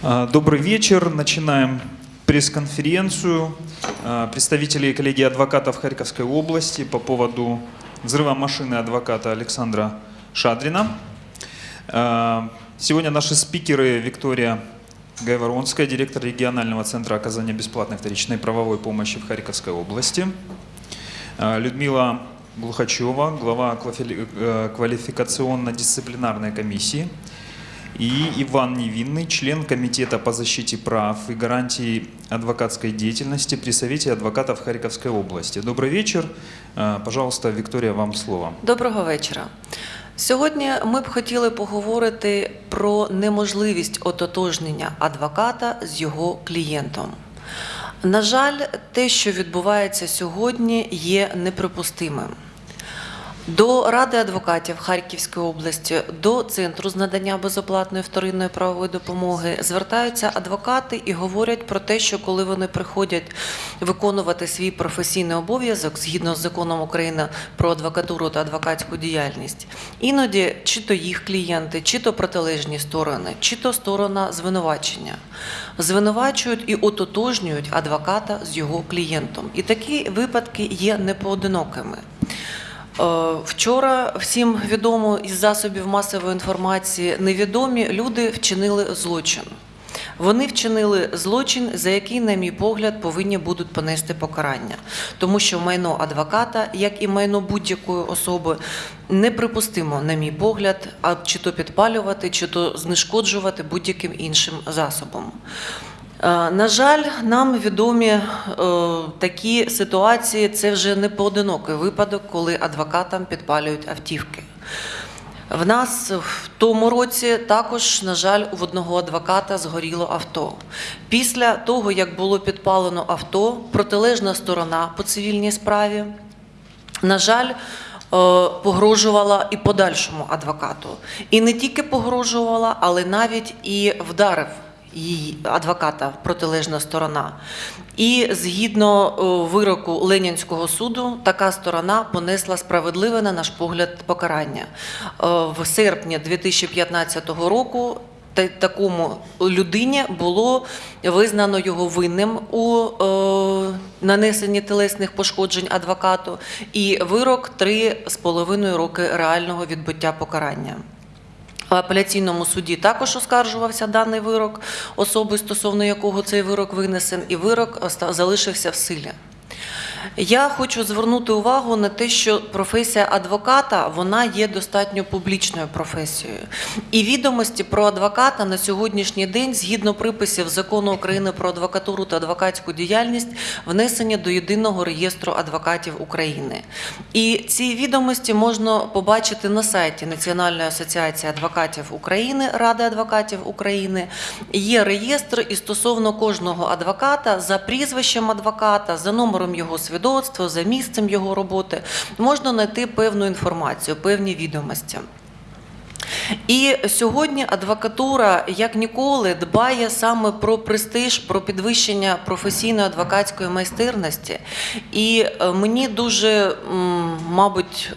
А, Добрый вечер. Начинаем пресс-конференцию а, представителей коллегии адвокатов Харьковской области по поводу взрыва машины адвоката Александра Шадрина. А, Сегодня наши спикеры Виктория Гайворонская, директор регионального центра оказания бесплатной вторичной правовой помощи в Харьковской области. Людмила Глухачева, глава э, квалификационно-дисциплинарной комиссии. И Иван Невинный, член Комитета по защите прав и гарантии адвокатской деятельности при Совете адвокатов Харьковской области. Добрый вечер. Э, Пожалуйста, Виктория, вам слово. Доброго вечора. Сьогодні ми б хотіли поговорити про неможливість ототожнення адвоката з його клієнтом. На жаль, те, що відбувається сьогодні, є неприпустимим. До Ради адвокатів Харківської області, до центру з надання безоплатної вторинної правової допомоги звертаються адвокати і говорять про те, що коли вони приходять виконувати свій професійний обов'язок згідно з законом України про адвокатуру та адвокатську діяльність, іноді чи то їх клієнти, чи то протилежні сторони, чи то сторона звинувачення звинувачують і ототожнюють адвоката з його клієнтом. І такі випадки є непоодинокими. Е, Вчора всім відомо із засобів масової інформації невідомі люди вчинили злочин. Вони вчинили злочин, за який, на мій погляд, повинні будуть понести покарання, тому що майно адвоката, як і майно будь-якої особи, неприпустимо, на мій погляд, а чи то підпалювати, чи то знешкоджувати будь-яким іншим засобом. Е, На жаль, нам відомі е, такі ситуації. Це вже не поодинокий випадок, коли адвокатам підпалюють автівки. В нас в тому році також, на жаль, у одного адвоката згоріло авто. Після того, як було підпалено авто, протилежна сторона по цивільній справі, на жаль, е, погрожувала і подальшому адвокату. І не тільки погрожувала, але навіть і вдарив її адвоката протилежна сторона. І згідно е, вироку Ленінського суду, така сторона понесла справедливе, на наш погляд, покарання. Е, В серпні 2015 року такому людині було визнано його винним у е, нанесенні телесних пошкоджень адвокату, і вирок 3,5 роки реального відбуття покарання. В апеляційному суді також оскаржувався даний вирок особи, стосовно якого цей вирок винесен, і вирок оста- залишився в силі. Я хочу звернути увагу на те, що професія адвоката вона є достатньо публічною професією. І відомості про адвоката на сьогоднішній день, згідно приписів закону України про адвокатуру та адвокатську діяльність, внесені до єдиного реєстру адвокатів України. І ці відомості можна побачити на сайті Національної асоціації адвокатів України, Ради адвокатів України. Є реєстр, і стосовно кожного адвоката за прізвищем адвоката, за номером його свідоцтва, за місцем його роботи можна знайти певну інформацію, певні відомості. І сьогодні адвокатура як ніколи дбає саме про престиж, про підвищення професійної адвокатської майстерності. І е, мені дуже, мабуть,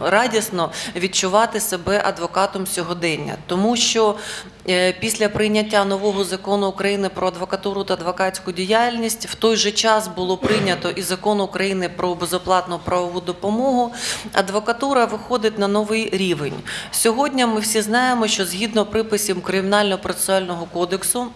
радісно відчувати себе адвокатом сьогодення, тому що е, після прийняття нового закону України про адвокатуру та адвокатську діяльність в той же час було прийнято і закон України про безоплатну правову допомогу. Адвокатура виходить на новий рівень. Сьогодні ми всі знаємо, що згідно приписів Кримінально-процесуального кодексу.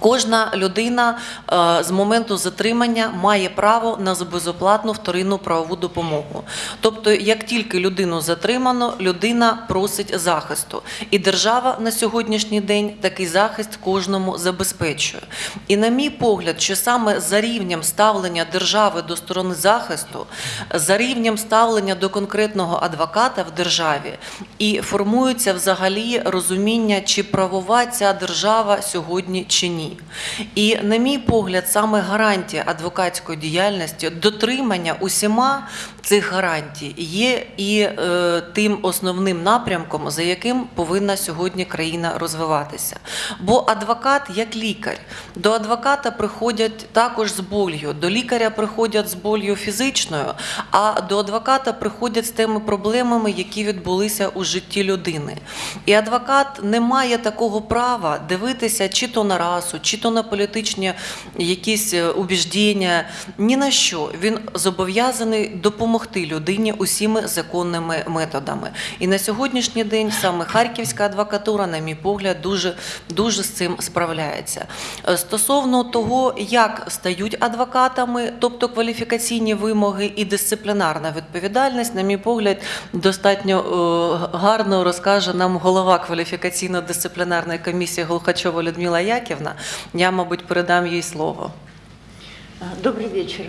Кожна людина е, з моменту затримання має право на безоплатну вторинну правову допомогу. Тобто, як тільки людину затримано, людина просить захисту, і держава на сьогоднішній день такий захист кожному забезпечує. І на мій погляд, що саме за рівнем ставлення держави до сторони захисту, за рівнем ставлення до конкретного адвоката в державі, і формується взагалі розуміння, чи правова ця держава сьогодні чи ні. І, на мій погляд, саме гарантія адвокатської діяльності, дотримання усіма цих гарантій є і е, тим основним напрямком, за яким повинна сьогодні країна розвиватися. Бо адвокат як лікар, до адвоката приходять також з болью, до лікаря приходять з болью фізичною, а до адвоката приходять з тими проблемами, які відбулися у житті людини. І адвокат не має такого права дивитися чи то на расу, чи то на політичні якісь е, убіждення, ні на що. Він зобов'язаний допомогти людині усіми законними методами. І на сьогоднішній день саме харківська адвокатура, на мій погляд, дуже, дуже з цим справляється. Е, Стосовно того, як стають адвокатами, тобто кваліфікаційні вимоги і дисциплінарна відповідальність, на мій погляд, достатньо е, гарно розкаже нам голова кваліфікаційно-дисциплінарної комісії Голхачова Людмила Яківна. Я, мабуть, передам їй слово. Добрый вечер.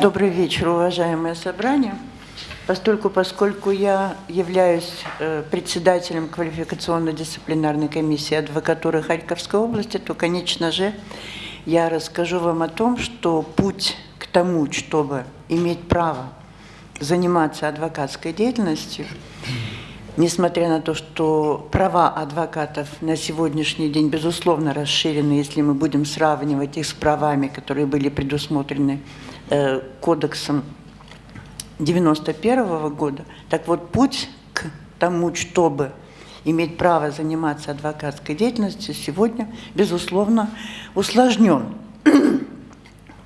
Добрый вечер, уважаемое собрание. Постольку, поскольку я являюсь э, председателем квалификационно-дисциплинарной комиссии адвокатуры Харьковской области, то, конечно же, я расскажу вам о том, что путь к тому, чтобы иметь право заниматься адвокатской деятельностью, Несмотря на то, что права адвокатов на сегодняшний день, безусловно, расширены, если мы будем сравнивать их с правами, которые были предусмотрены кодексом 91 года, так вот путь к тому, чтобы иметь право заниматься адвокатской деятельностью, сегодня, безусловно, усложнен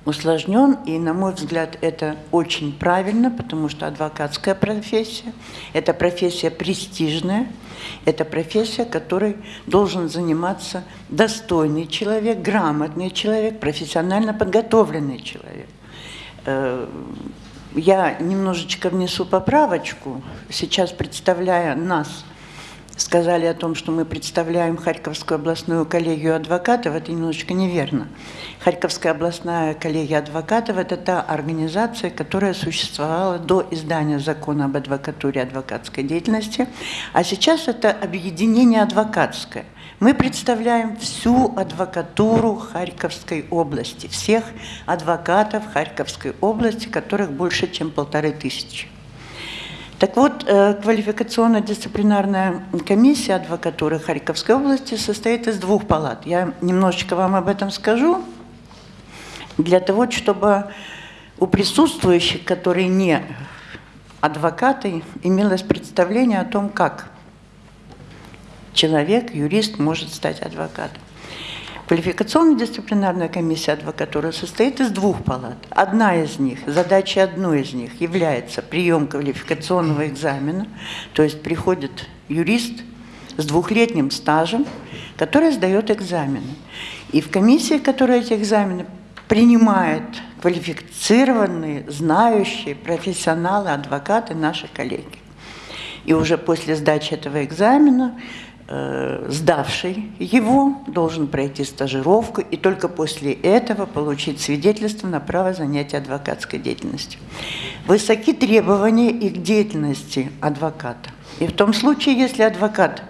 усложнен, и, на мой взгляд, это очень правильно, потому что адвокатская профессия – это профессия престижная, это профессия, которой должен заниматься достойный человек, грамотный человек, профессионально подготовленный человек. Э, Я немножечко внесу поправочку, сейчас представляя нас – сказали о том, что мы представляем Харьковскую областную коллегию адвокатов, это немножечко неверно. Харьковская областная коллегия адвокатов – это та организация, которая существовала до издания закона об адвокатуре и адвокатской деятельности, а сейчас это объединение адвокатское. Мы представляем всю адвокатуру Харьковской области, всех адвокатов Харьковской области, которых больше, чем полторы тысячи. Так вот, э, квалификационно-дисциплинарная комиссия адвокатуры Харьковской области состоит из двух палат. Я немножечко вам об этом скажу, для того, чтобы у присутствующих, которые не адвокаты, имелось представление о том, как человек, юрист может стать адвокатом. Квалификационно-дисциплинарная комиссия адвокатуры состоит из двух палат. Одна из них, задача одной из них является прием квалификационного экзамена, то есть приходит юрист с двухлетним стажем, который сдает экзамены. И в комиссии, которая эти экзамены принимает квалифицированные, знающие, профессионалы, адвокаты, наши коллеги. И уже после сдачи этого экзамена сдавший его должен пройти стажировку и только после этого получить свидетельство на право занятия адвокатской деятельностью. Высоки требования и к деятельности адвоката. И в том случае, если адвокат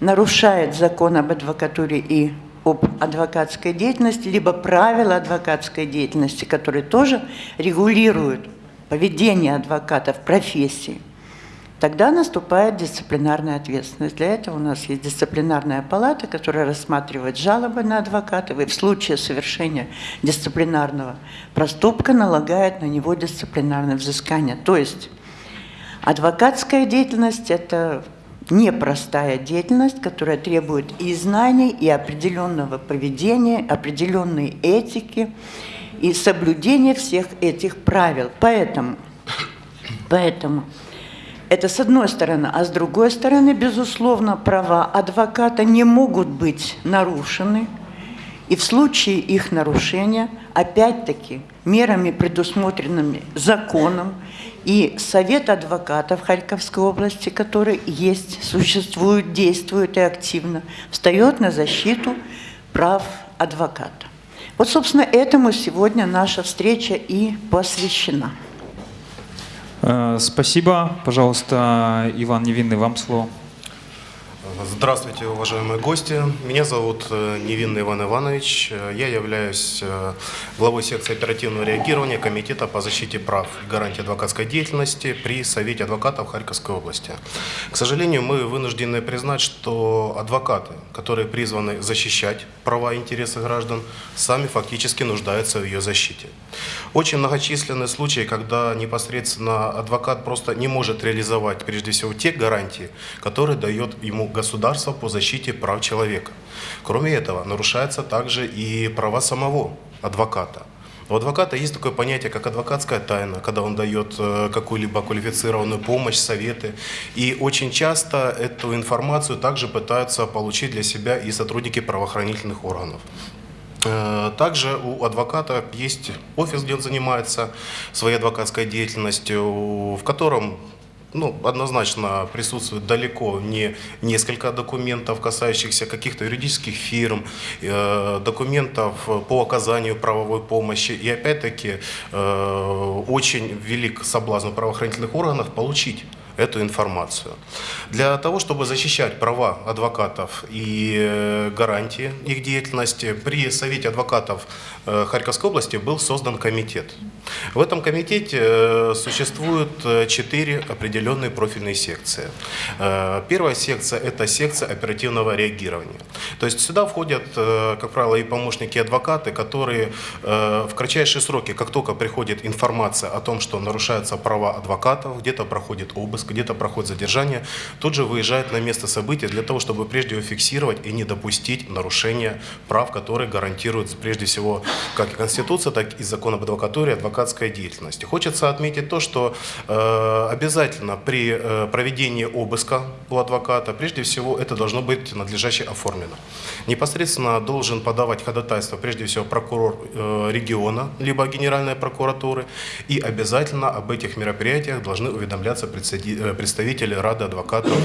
нарушает закон об адвокатуре и об адвокатской деятельности, либо правила адвокатской деятельности, которые тоже регулируют поведение адвоката в профессии – тогда наступает дисциплинарная ответственность. Для этого у нас есть дисциплинарная палата, которая рассматривает жалобы на адвокатов и в случае совершения дисциплинарного проступка налагает на него дисциплинарное взыскание. То есть адвокатская деятельность – это непростая деятельность, которая требует и знаний, и определенного поведения, определенной этики, и соблюдения всех этих правил. Поэтому, поэтому это с одной стороны. А с другой стороны, безусловно, права адвоката не могут быть нарушены. И в случае их нарушения, опять-таки, мерами, предусмотренными законом, и Совет адвокатов Харьковской области, который есть, существует, действует и активно, встает на защиту прав адвоката. Вот, собственно, этому сегодня наша встреча и посвящена. Э, Спасибо. Пожалуйста, Иван Невинный, вам слово. Здравствуйте, уважаемые гости. Меня зовут э, Невинный Иван Иванович. Э, Я являюсь э, главой секции оперативного реагирования Комитета по защите прав и гарантии адвокатской деятельности при Совете адвокатов Харьковской области. К сожалению, мы вынуждены признать, что адвокаты, которые призваны защищать права и интересы граждан, сами фактически нуждаются в ее защите. Очень многочисленные случаи, когда непосредственно адвокат просто не может реализовать прежде всего те гарантии, которые дает ему государство по защите прав человека. Кроме этого, нарушаются также и права самого адвоката. У адвоката есть такое понятие, как адвокатская тайна, когда он дает э, какую-либо квалифицированную помощь, советы. И очень часто эту информацию также пытаются получить для себя и сотрудники правоохранительных органов. Э, Также у адвоката есть офис, где он занимается своей адвокатской деятельностью, в котором ну, однозначно присутствует далеко не несколько документов, касающихся каких-то юридических фирм, э, документов по оказанию правовой помощи. И опять-таки э, очень велик соблазн правоохранительных органов получить эту информацию. Для того, чтобы защищать права адвокатов и э, гарантии их деятельности, при Совете адвокатов э, Харьковской области был создан комитет. В этом комитете э, существует э, четыре определенные профильные секции. Первая секция – это секция оперативного реагирования. То есть сюда входят, как правило, и помощники, и адвокаты, которые в кратчайшие сроки, как только приходит информация о том, что нарушаются права адвокатов, где-то проходит обыск, где-то проходит задержание, тут же выезжают на место события для того, чтобы прежде всего фиксировать и не допустить нарушения прав, которые гарантируют прежде всего как и Конституция, так и закон об адвокатуре и адвокатской деятельности. Хочется отметить то, что э, обязательно при э, проведении обыска у адвоката, прежде всего, это должно быть надлежаще оформлено. Непосредственно должен подавать ходатайство, прежде всего, прокурор э, региона, либо Генеральной прокуратуры, и обязательно об этих мероприятиях должны уведомляться представи- э, представители Рады адвокатов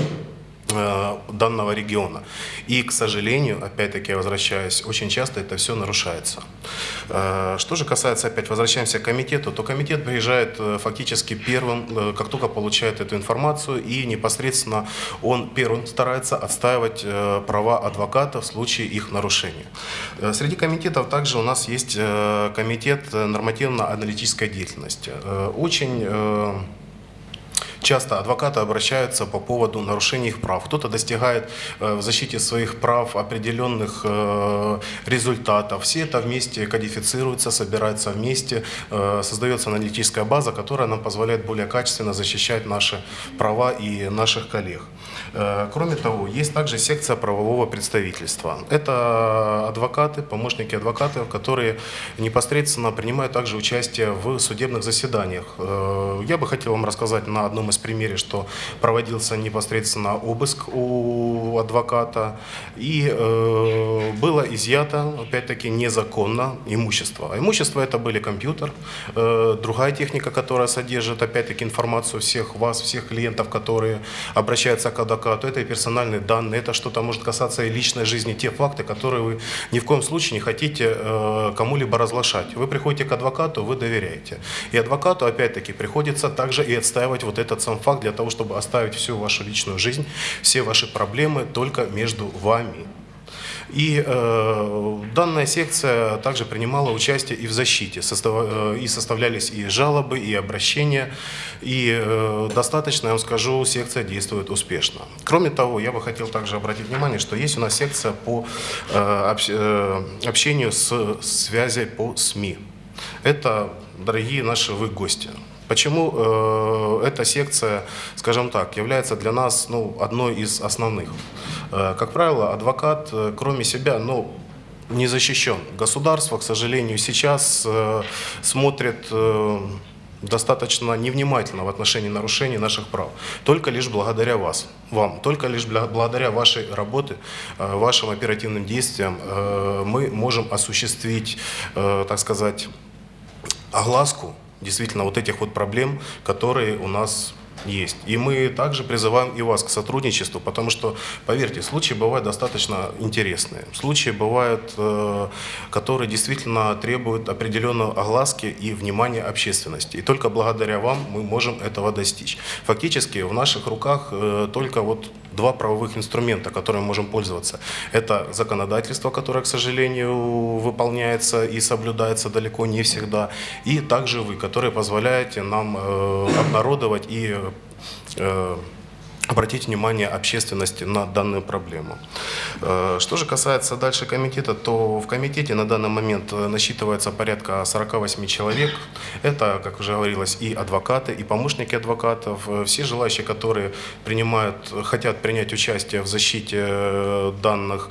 э, данного региона. И, к сожалению, опять-таки, я возвращаюсь, очень часто это все нарушается. Э, Что же касается, опять возвращаемся к комитету, то комитет приезжает фактически первым, как только получает эту информацию, и непосредственно он первым старается отстаивать права адвоката в случае их нарушения. Среди комитетов также у нас есть комитет нормативно-аналитической деятельности. Очень Часто адвокаты обращаются по поводу нарушения их прав. Кто-то достигает э, в защите своих прав определенных э, результатов. Все это вместе кодифицируется, собирается вместе, э, создается аналитическая база, которая нам позволяет более качественно защищать наши права и наших коллег. Кроме того, есть также секция правового представительства. Это адвокаты, помощники адвокатов, которые непосредственно принимают также участие в судебных заседаниях. Я бы хотел вам рассказать на одном из примеров, что проводился непосредственно обыск у адвоката, и э, было изъято, опять-таки, незаконно имущество. А имущество это были компьютер, э, другая техника, которая содержит, опять-таки, информацию всех вас, всех клиентов, которые обращаются к адвокату. Это и персональные данные, это что-то может касаться и личной жизни, те факты, которые вы ни в коем случае не хотите э, кому-либо разглашать. Вы приходите к адвокату, вы доверяете. И адвокату, опять-таки, приходится также и отстаивать вот этот сам факт для того, чтобы оставить всю вашу личную жизнь, все ваши проблемы только между вами. И э, данная секция также принимала участие и в защите, состав, э, и составлялись и жалобы, и обращения, и э, достаточно, я вам скажу, секция действует успешно. Кроме того, я бы хотел также обратить внимание, что есть у нас секция по э, общ- э, общению с связей по СМИ. Это, дорогие наши вы гости. Почему э, эта секция, скажем так, является для нас ну, одной из основных? Э, как правило, адвокат, э, кроме себя, ну, не защищен. Государство, к сожалению, сейчас смотрит достаточно невнимательно в отношении нарушений наших прав. Только лишь благодаря вас, вам, только лишь благодаря вашей работе, вашим оперативным действиям мы можем осуществить, так сказать, огласку действительно вот этих вот проблем, которые у нас есть. И мы также призываем и вас к сотрудничеству, потому что, поверьте, случаи бывают достаточно интересные. Случаи бывают, э, которые действительно требуют определенной огласки и внимания общественности. И только благодаря вам мы можем этого достичь. Фактически в наших руках э, только вот два правовых инструмента, которыми мы можем пользоваться. Это законодательство, которое, к сожалению, выполняется и соблюдается далеко не всегда, и также вы, которые позволяете нам э, обнародовать и э, обратить внимание общественности на данную проблему. Э, Что же касается дальше комитета, то в комитете на данный момент э, насчитывается порядка 48 человек. Это, как уже говорилось, и адвокаты, и помощники адвокатов, э, все желающие, которые принимают, хотят принять участие в защите данных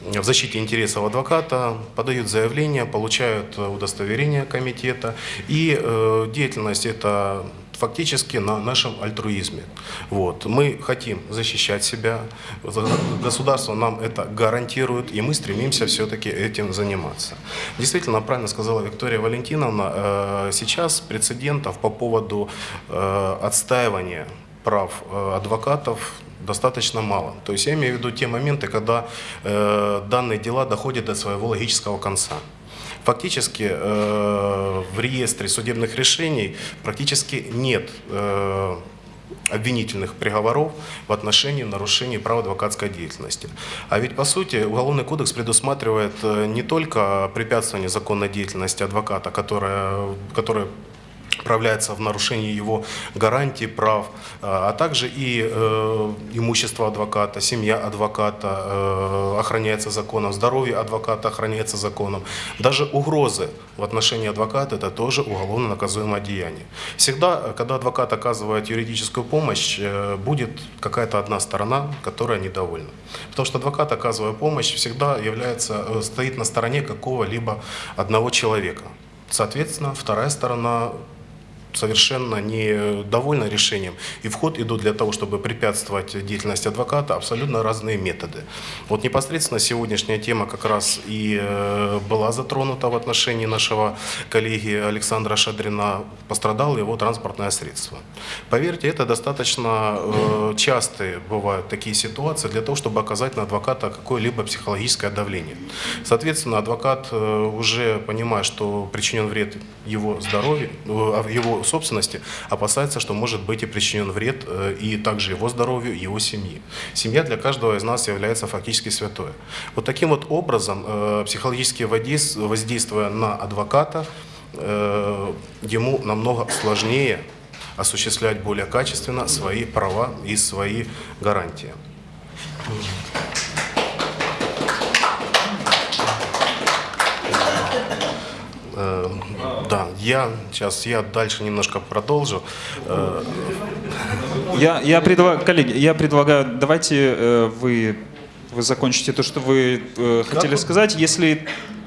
в защите интересов адвоката, подают заявление, получают удостоверение комитета. И деятельность это фактически на нашем альтруизме. Вот. Мы хотим защищать себя, государство нам это гарантирует, и мы стремимся все-таки этим заниматься. Действительно, правильно сказала Виктория Валентиновна, э, сейчас прецедентов по поводу э, отстаивания прав э, адвокатов достаточно мало. То есть я имею в виду те моменты, когда данные дела доходят до своего логического конца. Фактически э, в реестре судебных решений практически нет э, обвинительных приговоров в отношении нарушений права адвокатской деятельности. А ведь, по сути, Уголовный кодекс предусматривает э, не только препятствование законной деятельности адвоката, которое, которое проявляется в нарушении его гарантий прав, а а также и э, имущество адвоката, семья адвоката э, охраняется законом, здоровье адвоката охраняется законом. Даже угрозы в отношении адвоката – это тоже уголовно наказуемое деяние. Всегда, э, когда адвокат оказывает юридическую помощь, э, будет какая-то одна сторона, которая недовольна. Потому что адвокат, оказывая помощь, всегда является, э, стоит на стороне какого-либо одного человека. Соответственно, вторая сторона совершенно недовольна решением. И в ход идут для того, чтобы препятствовать деятельности адвоката абсолютно разные методы. Вот непосредственно сегодняшняя тема как раз и э, была затронута в отношении нашего коллеги Александра Шадрина. Пострадало его транспортное средство. Поверьте, это достаточно э, частые бывают такие ситуации для того, чтобы оказать на адвоката какое-либо психологическое давление. Соответственно, адвокат э, уже понимая, что причинен вред его здоровью, его собственности, опасается, что может быть и причинен вред э, и также его здоровью, его семьи. Семья для каждого из нас является фактически святое. Вот таким вот образом, э, психологически воздейс- воздействуя на адвоката, э, ему намного сложнее осуществлять более качественно свои права и свои гарантии. Э, Да, я сейчас я дальше немножко продолжу. Э, Я, я предлагаю, коллеги, я предлагаю, давайте э, вы, вы закончите то, что вы э, хотели вы- сказать. Если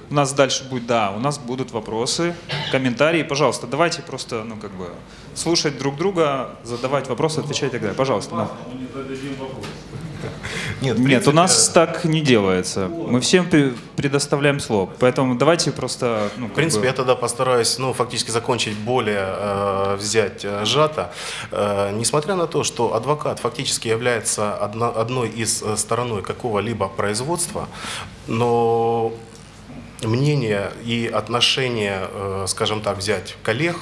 у нас дальше будет, да, у нас будут вопросы, комментарии, пожалуйста, давайте просто, ну, как бы, слушать друг друга, задавать вопросы, отвечать и так далее. Пожалуйста, да. Нет, Нет, у нас так не делается. Мы всем пре- предоставляем слово. Поэтому давайте просто, ну, В принципе, бы- я тогда постараюсь, ну, фактически закончить более э, взять э, сжато. Э, несмотря на то, что адвокат фактически является одна- одной из э, стороной какого-либо производства, но мнение и отношение, э, скажем так, взять коллег,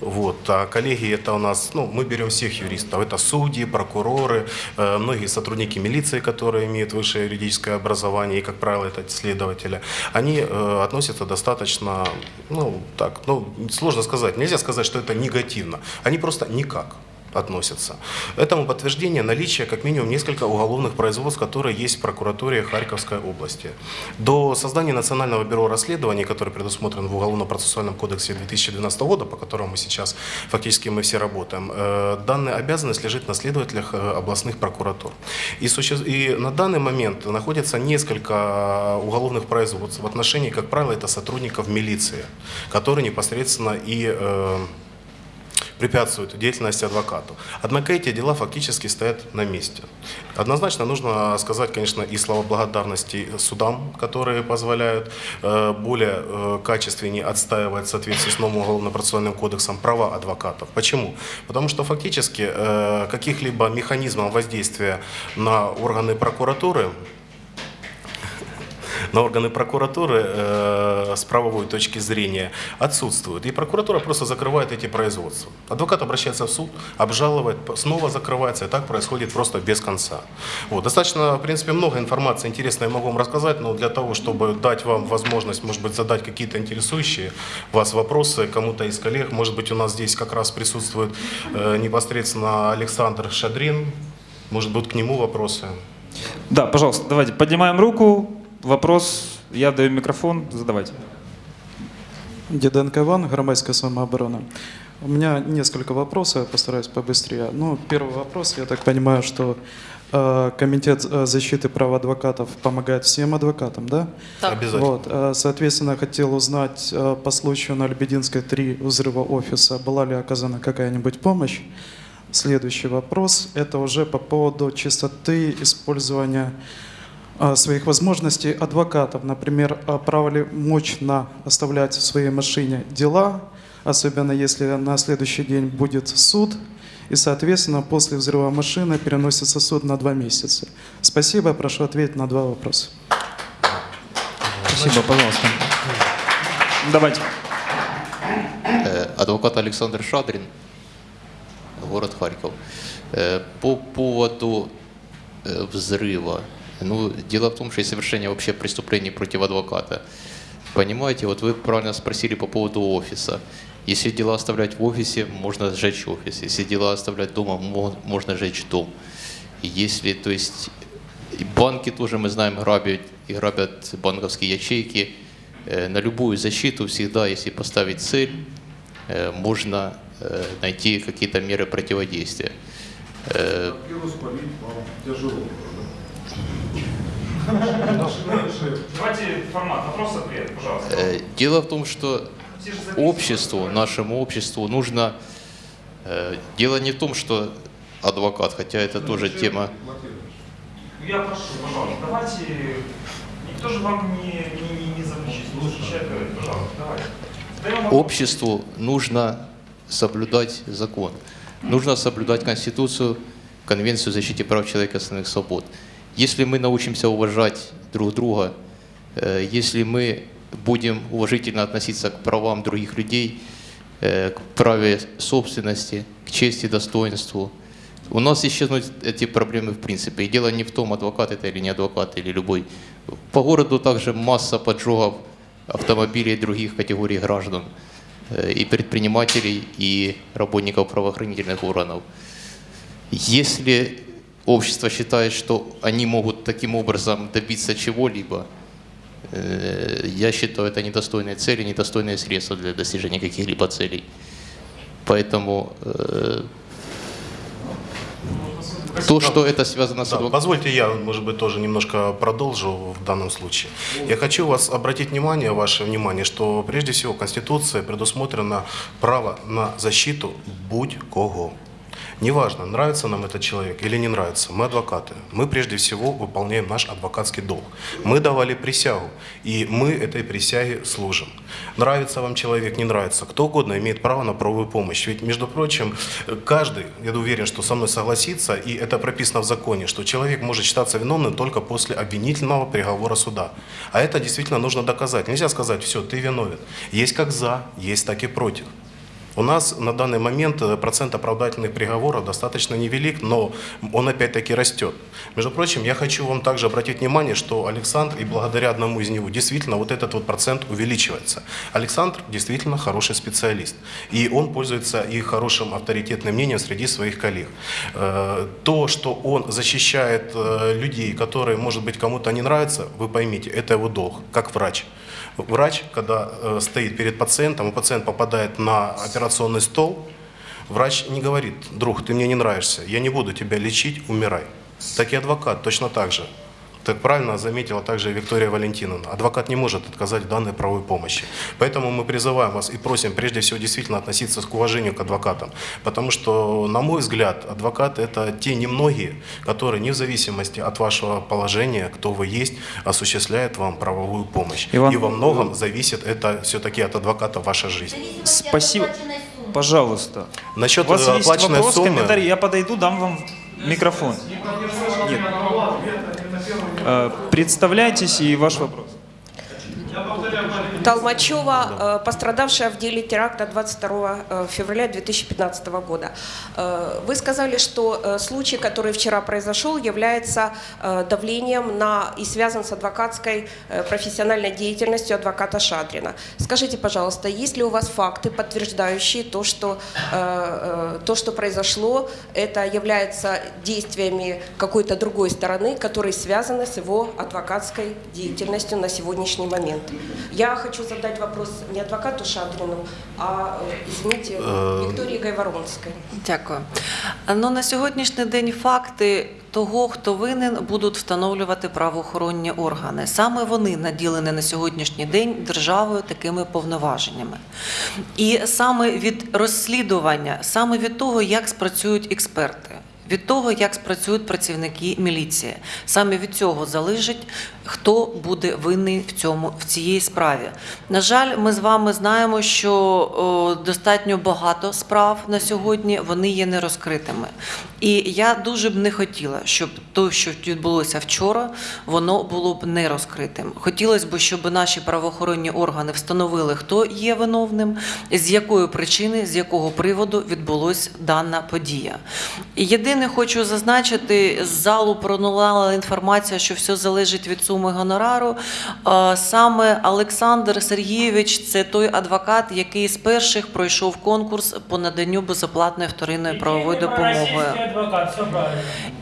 вот. А коллеги это у нас, ну, мы берем всех юристов. Это судьи, прокуроры, э, многие сотрудники милиции, которые имеют высшее юридическое образование, и, как правило, это следователи. Они э, относятся достаточно, ну, так, ну, сложно сказать. Нельзя сказать, что это негативно. Они просто никак относятся. Этому подтверждение наличие как минимум несколько уголовных производств, которые есть в прокуратуре Харьковской области. До создания Национального бюро расследований, который предусмотрен в Уголовно-процессуальном кодексе 2012 года, по которому сейчас фактически мы все работаем, э, данная обязанность лежит на следователях э, областных прокуратур. И, и на данный момент находится несколько уголовных производств в отношении, как правило, это сотрудников милиции, которые непосредственно и э, препятствуют деятельности адвокату. Однако эти дела фактически стоят на месте. Однозначно нужно сказать, конечно, и слова благодарности судам, которые позволяют э, более э, качественнее отстаивать в соответствии с новым уголовно-процессуальным кодексом права адвокатов. Почему? Потому что фактически э, каких-либо механизмов воздействия на органы прокуратуры на органы прокуратуры э, с правовой точки зрения отсутствуют. И прокуратура просто закрывает эти производства. Адвокат обращается в суд, обжаловывает, снова закрывается, и так происходит просто без конца. Вот. Достаточно, в принципе, много информации интересной я могу вам рассказать, но для того, чтобы дать вам возможность, может быть, задать какие-то интересующие вас вопросы кому-то из коллег, может быть, у нас здесь как раз присутствует э, непосредственно Александр Шадрин, может быть, к нему вопросы. Да, пожалуйста, давайте поднимаем руку. Вопрос, я даю микрофон, задавайте. Діденко Іван, громадська самооборона. У меня несколько вопросов, я постараюсь побыстрее. Ну, первый вопрос, я так понимаю, что э, Комитет э, защиты прав адвокатов помогает всем адвокатам, да? Так. Обязательно. Вот, э, соответственно, хотел узнать э, по случаю на Лебединской 3 взрыва офиса, была ли оказана какая-нибудь помощь? Следующий вопрос, это уже по поводу чистоты использования своих возможностей адвокатов. Например, э, право ли мощно оставлять в своей машине дела, особенно если на следующий день будет суд, и, соответственно, после взрыва машины переносится суд на два месяца. Спасибо, прошу ответить на два вопроса. Спасибо, пожалуйста. Давайте. Э, Адвокат Александр Шадрин, город Харьков. Э, По поводу э, взрыва. Ну, дело в том, что совершение вообще преступлений против адвоката. Понимаете, вот вы правильно спросили по поводу офиса. Если дела оставлять в офисе, можно сжечь офис. Если дела оставлять дома, мо- можно сжечь дом. Если, то есть, банки тоже, мы знаем, грабят и грабят банковские ячейки. Э, На любую защиту всегда, если поставить цель, э, можно э, найти какие-то меры противодействия. Э, Давайте формат вопрос-ответ, пожалуйста. э, Дело в том, что обществу, нашему обществу нужно... э, Дело не в том, что адвокат, хотя это тоже тема... Я прошу, пожалуйста, давайте... Никто же вам не, не, не, не запрещает, пожалуйста, давайте. Обществу нужно соблюдать закон. Нужно соблюдать Конституцию, Конвенцию о защите прав человека и основных свобод. Если мы научимся уважать друг друга, э, если мы будем уважительно относиться к правам других людей, э, к праве собственности, к чести, достоинству, у нас исчезнут эти проблемы в принципе. И дело не в том, адвокат это или не адвокат, или любой. По городу также масса поджогов автомобилей других категорий граждан, э, и предпринимателей, и работников правоохранительных органов. Если общество считает, что они могут таким образом добиться чего-либо, э, я считаю, это недостойные цели, недостойные средства для достижения каких-либо целей. Поэтому э, то, что это связано с Да, позвольте я, может быть, тоже немножко продолжу в данном случае. Я хочу вас обратить внимание, ваше внимание, что прежде всего Конституция предусмотрено право на защиту будь кого. Неважно, нравится нам этот человек или не нравится, мы адвокаты. Мы прежде всего выполняем наш адвокатский долг. Мы давали присягу, и мы этой присяге служим. Нравится вам человек, не нравится, кто угодно имеет право на правовую помощь. Ведь, между прочим, каждый, я уверен, что со мной согласится, и это прописано в законе, что человек может считаться виновным только после обвинительного приговора суда. А это действительно нужно доказать. Нельзя сказать, все, ты виновен. Есть как за, есть так и против. У нас на данный момент э, процент оправдательных приговоров достаточно невелик, но он опять-таки растет. Между прочим, я хочу вам также обратить внимание, что Александр, и благодаря одному из него, действительно вот этот вот процент увеличивается. Александр действительно хороший специалист, и он пользуется и хорошим авторитетным мнением среди своих коллег. Э, То, что он защищает э, людей, которые, может быть, кому-то не нравятся, вы поймите, это его долг, как врач. Врач, когда э, стоит перед пациентом, и пациент попадает на операционный стол, врач не говорит, друг, ты мне не нравишься, я не буду тебя лечить, умирай. Так и адвокат точно так же. Так правильно заметила также Виктория Валентиновна. Адвокат не может отказать в данной правовой помощи. Поэтому мы призываем вас и просим прежде всего действительно относиться к уважению к адвокатам. Потому что, на мой взгляд, адвокаты это те немногие, которые не в зависимости от вашего положения, кто вы есть, осуществляют вам правовую помощь. Иван- И во многом зависит это все-таки от адвоката ваша жизнь. Спасибо. Пожалуйста. Насчет У вас э, есть вопрос, суммы... комментарий, я подойду, дам вам микрофон. Нет. Э, Представляйтесь и ваш вопрос. Толмачева, э, пострадавшая в деле теракта 22 э, февраля 2015 года. Э, Вы сказали, что случай, который вчера произошел, является давлением на и связан с адвокатской профессиональной деятельностью адвоката Шадрина. Скажите, пожалуйста, есть ли у вас факты, подтверждающие то, что то, что произошло, это является действиями какой-то другой стороны, которые связаны с его адвокатской деятельностью на сегодняшний момент? Я хочу задать вопрос не адвокату Шадрину, а, э, извините, Э, Виктории Гайворонской. Дякую. Ну на сьогоднішній день факти того, хто винен, будуть встановлювати правоохоронні органи. Саме вони наділені на сьогоднішній день державою такими повноваженнями. І саме від розслідування, саме від того, як спрацюють експерти. Від того, як спрацюють працівники міліції, саме від цього залежить, хто буде винний в цьому в цій справі. На жаль, ми з вами знаємо, що достатньо багато справ на сьогодні вони є нерозкритими. І я дуже б не хотіла, щоб те, що відбулося вчора, воно було б не розкритим. Хотілося б, щоб наші правоохоронні органи встановили, хто є виновним, з якої причини, з якого приводу відбулася дана подія. Єдине хочу зазначити, з залу пронулала інформація, що все залежить від суми гонорару. Саме Олександр Сергійович це той адвокат, який з перших пройшов конкурс по наданню безоплатної вторинної правової допомоги.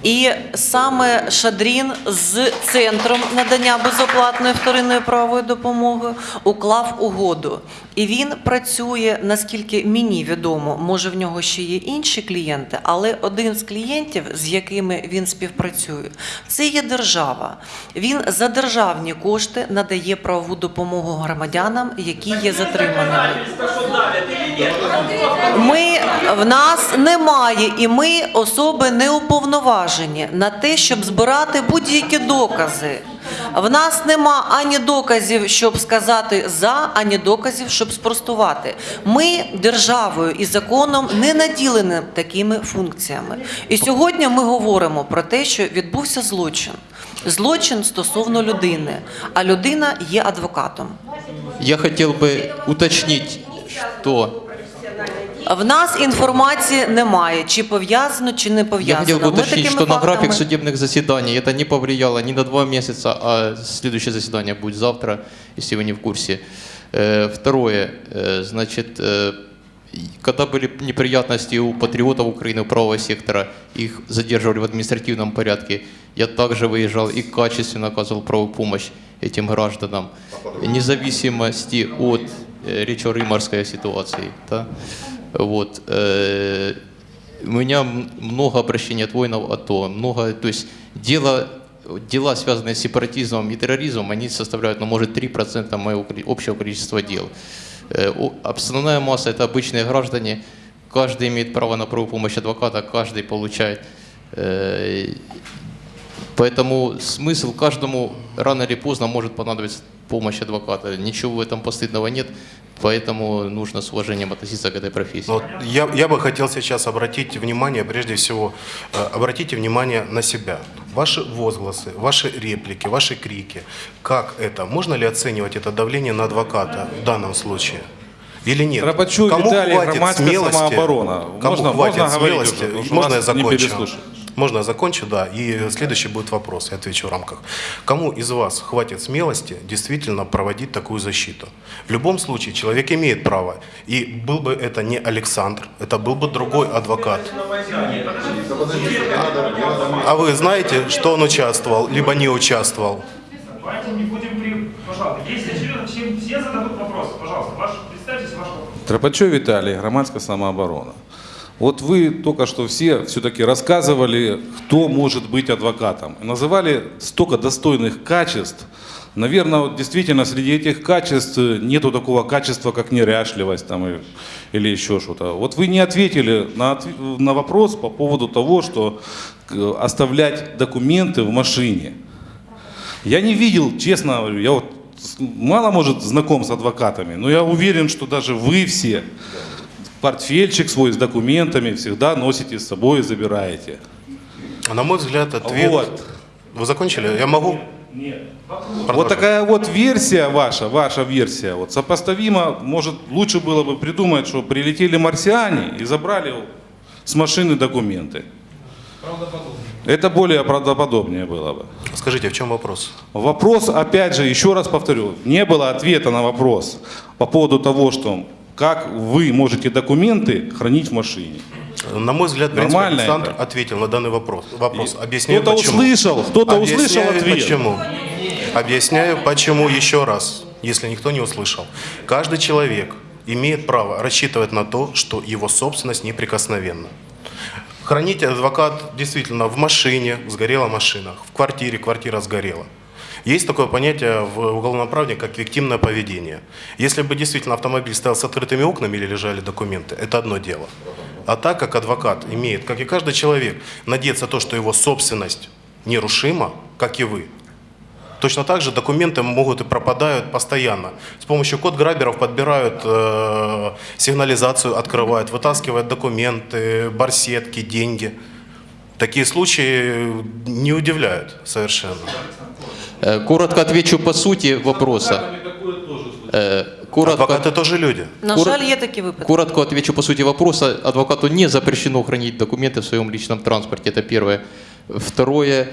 І саме Шадрін з центром надання безоплатної вторинної правової допомоги уклав угоду. І він працює, наскільки мені відомо, може в нього ще є інші клієнти, але один з клієнтів, з якими він співпрацює, це є держава. Він за державні кошти надає правову допомогу громадянам, які є затриманими. Ми в нас немає, і ми особи не уповноважені на те, щоб збирати будь-які докази. В нас нема ані доказів, щоб сказати за, ані доказів, щоб спростувати. Ми державою і законом не наділені такими функціями. І сьогодні ми говоримо про те, що відбувся злочин Злочин стосовно людини, а людина є адвокатом. Я хотел бы уточнить, что В нас інформації немає, чи пов'язано, чи не Я пов'язано. хотел бы Ми уточнить, такими что на график фактами- судебных заседаний это не повлияло ни на два месяца, а следующее заседание будет завтра, если вы не в курсе. Э, Второе, э, значит, э, и когда были неприятности у патриотов Украины, правого сектора, их задерживали в административном порядке, я также выезжал и качественно оказывал правую помощь этим гражданам, вне зависимости от э, речо-рыморской ситуации. Да? Вот, э, у меня много обращений от воинов АТО, много, то есть дело, дела, связанные с сепаратизмом и терроризмом, они составляют, ну, может, 3% моего общего количества дел. Основная масса – это обычные граждане, каждый имеет право на правовую помощь адвоката, каждый получает. Э, Поэтому смысл каждому рано или поздно может понадобиться помощь адвоката. Ничего в этом постыдного нет, поэтому нужно с уважением относиться к этой профессии. Но вот я, я бы хотел сейчас обратить внимание, прежде всего, э, обратите внимание на себя. Ваши возгласы, ваши реплики, ваши крики. Как это? Можно ли оценивать это давление на адвоката в данном случае? Или нет? Рабочук Кому Виталий, хватит смелости? самооборона. Кому Можно- хватит можно говорить смелости? уже, можно я закончу? Можно я закончу, да. И следующий будет вопрос, я отвечу в рамках. Кому из вас хватит смелости действительно проводить такую защиту? В любом случае, человек имеет право. И был бы это не Александр, это был бы другой адвокат. А вы знаете, что он участвовал, либо не участвовал? Давайте не будем при... Пожалуйста, если очевидно, все, все зададут вопросы. Пожалуйста, ваш, представьтесь, ваш вопрос. Тропачев Виталий, громадская самооборона. Вот вы только что все все-таки рассказывали, кто может быть адвокатом. Называли столько достойных качеств. Наверное, вот действительно среди этих качеств нету такого качества, как неряшливость там, или еще что-то. Вот вы не ответили на, на вопрос по поводу того, что э, оставлять документы в машине. Я не видел, честно говорю, я вот мало, может, знаком с адвокатами, но я уверен, что даже вы все портфельчик свой с документами всегда носите с собой и забираете. На мой взгляд, ответ... Вот. Вы закончили? Я могу? Вот такая вот версия ваша, ваша версия, вот сопоставима, может, лучше было бы придумать, что прилетели марсиане и забрали с машины документы. Это более правдоподобнее было бы. Скажите, в чем вопрос? Вопрос, опять же, еще раз повторю, не было ответа на вопрос по поводу того, что как вы можете документы хранить в машине. На мой взгляд, в принципе, Нормально Александр это? ответил на данный вопрос. вопрос. Объясняю, Кто-то услышал, кто-то услышал ответ. почему. Объясняю, почему еще раз, если никто не услышал. Каждый человек имеет право рассчитывать на то, что его собственность неприкосновенна. Хранить адвокат действительно в машине, сгорела машина, в квартире, квартира сгорела. Есть такое понятие в уголовном праве, как виктимное поведение. Если бы действительно автомобиль стоял с открытыми окнами или лежали документы, это одно дело. А так как адвокат имеет, как и каждый человек, надеяться то, что его собственность нерушима, как и вы, Точно так же документы могут и пропадают постоянно. С помощью код-граберов подбирают э, сигнализацию, открывают, вытаскивают документы, барсетки, деньги. Такие случаи не удивляют совершенно. Э, Коротко отвечу по сути вопроса. Э, Коротко, Адвокаты тоже люди. На Кур- жаль, є такі випадки. коротко отвечу по сути вопроса. Адвокату не запрещено хранить документы в своем личном транспорте. Это первое. Второе.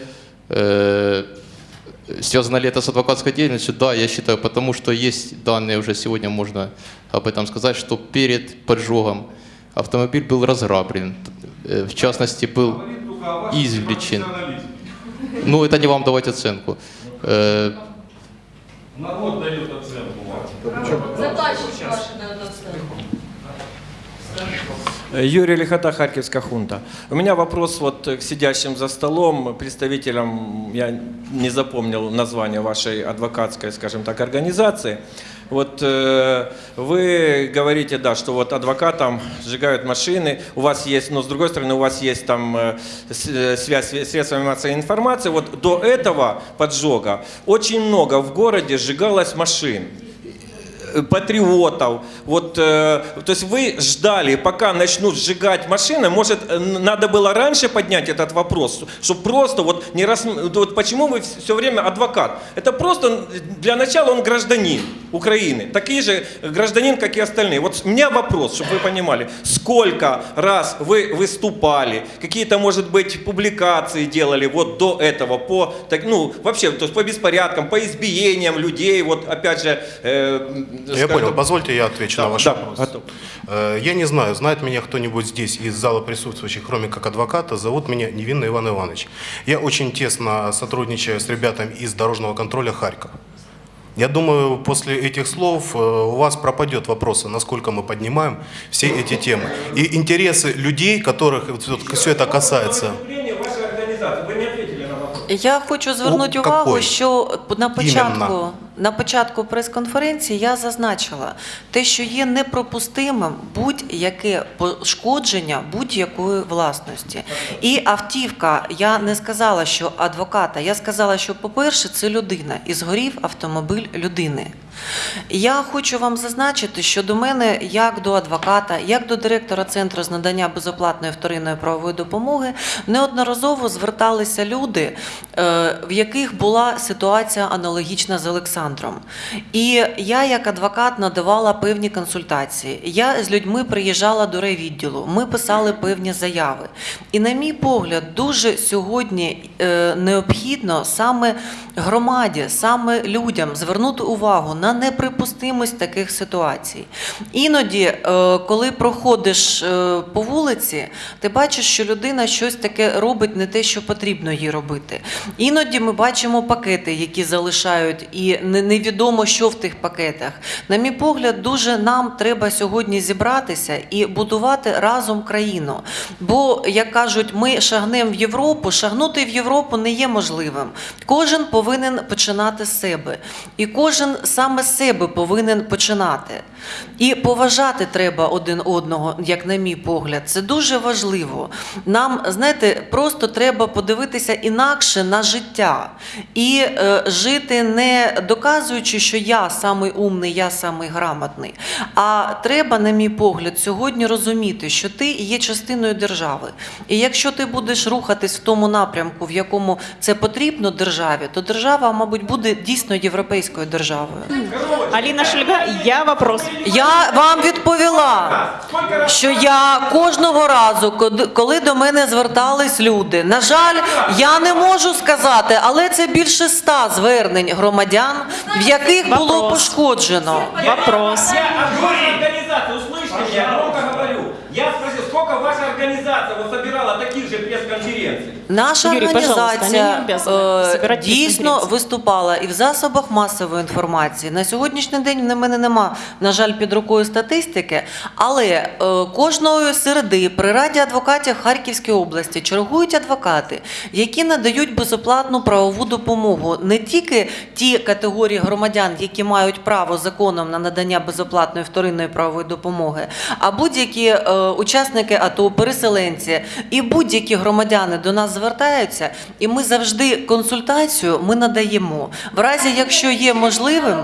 э, Связано ли это с адвокатской деятельностью? Да, я считаю, потому что есть данные, уже сегодня можно об этом сказать, что перед поджогом автомобиль был разграблен. Э, В частности, был извлечен. Ну, это не вам давать оценку. Э, Народ дает оценку. Заказчик оценку. Юрий Лихота, Харьковская хунта. У меня вопрос вот к сидящим за столом, представителям, я не запомнил название вашей адвокатской, скажем так, организации. Вот э, вы говорите, да, что вот адвокатам сжигают машины, у вас есть, но с другой стороны, у вас есть там э, э, связь средствами массовой информации. Вот до этого поджога очень много в городе сжигалось машин патриотов. Вот, э, то есть вы ждали, пока начнут сжигать машины. Может, э, надо было раньше поднять этот вопрос, чтобы просто вот не раз... Вот почему вы все время адвокат? Это просто для начала он гражданин Украины, такой же гражданин, как и остальные. Вот у меня вопрос, чтобы вы понимали, сколько раз вы выступали, какие-то, может быть, публикации делали вот до этого по, так, ну, вообще, то есть по беспорядкам, по избиениям людей, вот опять же, э, Я скажем понял. Позвольте я отвечу Да, на ваш да, вопрос. готов. Э, Я не знаю, знает меня кто-нибудь здесь из зала присутствующих, кроме как адвоката. Зовут меня Невинный Иван Иванович. Я очень тесно сотрудничаю с ребятами из дорожного контроля Харьков. Я думаю, после этих слов э, у вас пропадет вопрос, насколько мы поднимаем все эти темы. И интересы людей, которых все это касается. Выступление вашей организации. Вы не ответили на вопрос. Я хочу звернути У увагу, какой? що на початку, Іменно. На початку прес-конференції я зазначила те, що є непропустимим будь-яке пошкодження будь-якої власності. І автівка, я не сказала, що адвоката, я сказала, що, по-перше, це людина, і згорів автомобіль людини. Я хочу вам зазначити, що до мене, як до адвоката, як до директора центру з надання безоплатної вторинної правової допомоги, неодноразово зверталися люди, е, в яких була ситуація аналогічна з Олександром. І я, як адвокат, надавала певні консультації. Я з людьми приїжджала до райвідділу, ми писали певні заяви. І, на мій погляд, дуже сьогодні е, необхідно саме громаді, саме людям звернути увагу на неприпустимість таких ситуацій. Іноді, е, коли проходиш е, по вулиці, ти бачиш, що людина щось таке робить не те, що потрібно їй робити. Іноді ми бачимо пакети, які залишають, і невідомо, що в тих пакетах. На мій погляд, дуже нам треба сьогодні зібратися і будувати разом країну. Бо, як кажуть, ми шагнемо в Європу, шагнути в Європу не є можливим. Кожен повинен починати з себе. І кожен саме з себе повинен починати. І поважати треба один одного, як на мій погляд. Це дуже важливо. Нам, знаєте, просто треба подивитися інакше на життя і е, жити не доказуючи, що я самий умний, я самий грамотний. А треба, на мій погляд, сьогодні розуміти, що ти є частиною держави. І якщо ти будеш рухатись в тому напрямку, в якому це потрібно державі, то держава, мабуть, буде дійсно європейською державою. Алина Шульга, я вопрос. Я вам відповіла, що я кожного разу, коли до мене звертались люди, на жаль, я не можу сказати, але це більше ста звернень громадян, в яких було пошкоджено. Вопрос. Я от вашей Наша Юрій, організація е, дійсно виступала і в засобах масової інформації. На сьогоднішній день на мене нема, на жаль, під рукою статистики, але е, кожної середи при раді адвокатів Харківської області чергують адвокати, які надають безоплатну правову допомогу не тільки ті категорії громадян, які мають право законом на надання безоплатної вторинної правової допомоги, а будь-які е, учасники АТО, переселенці і будь-які громадяни до нас звертаються, і ми завжди консультацію ми надаємо. В разі, якщо є можливим.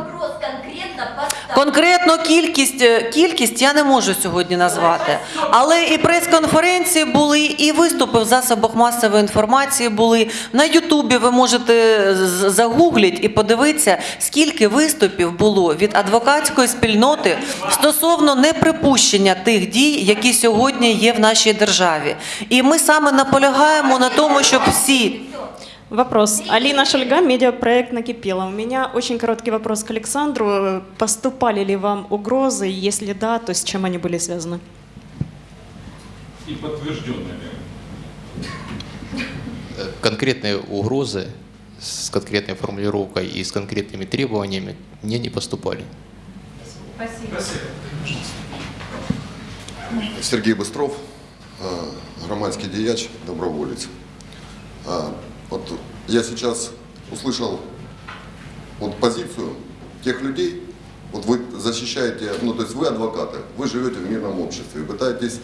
Конкретно кількість, е, кількість я не можу сьогодні назвати. Але і прес-конференції були, і виступи в засобах масової інформації були. На Ютубі ви можете загугліть і подивитися, скільки виступів було від адвокатської спільноти стосовно неприпущення тих дій, які сьогодні є в нашій державі. І ми саме наполягаємо на тому, щоб всі. Вопрос. Алина Шульга, медиапроект «Накипело». У меня очень короткий вопрос к Александру. Поступали ли вам угрозы? Если да, то с чем они были связаны? И подтвержденными. Э, Конкретные угрозы с конкретной формулировкой и с конкретными требованиями мне не поступали. Сергей Быстров, э, громадский дияч, доброволец. А, Вот я сейчас услышал вот позицию тех людей, вот вы защищаете, ну то есть вы адвокаты, вы живете в мирном обществе, пытаетесь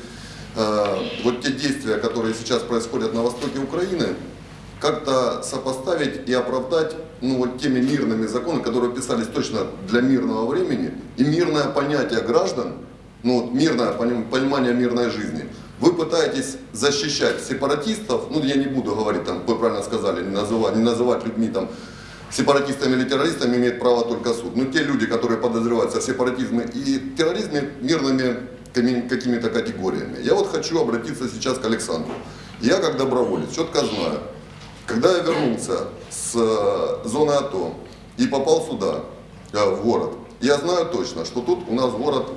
э, вот те действия, которые сейчас происходят на востоке Украины, как-то сопоставить и оправдать ну, вот теми мирными законами, которые писались точно для мирного времени, и мирное понятие граждан, ну, вот мирное поним- понимание мирной жизни. Вы пытаетесь защищать сепаратистов, ну я не буду говорить, там, вы правильно сказали, не называть, не называть людьми там, сепаратистами или террористами имеет право только суд. Но те люди, которые подозреваются в сепаратизме и терроризме, мирными какими-то категориями. Я вот хочу обратиться сейчас к Александру. Я как доброволец четко знаю, когда я вернулся с э, зоны АТО и попал сюда, э, в город, я знаю точно, что тут у нас город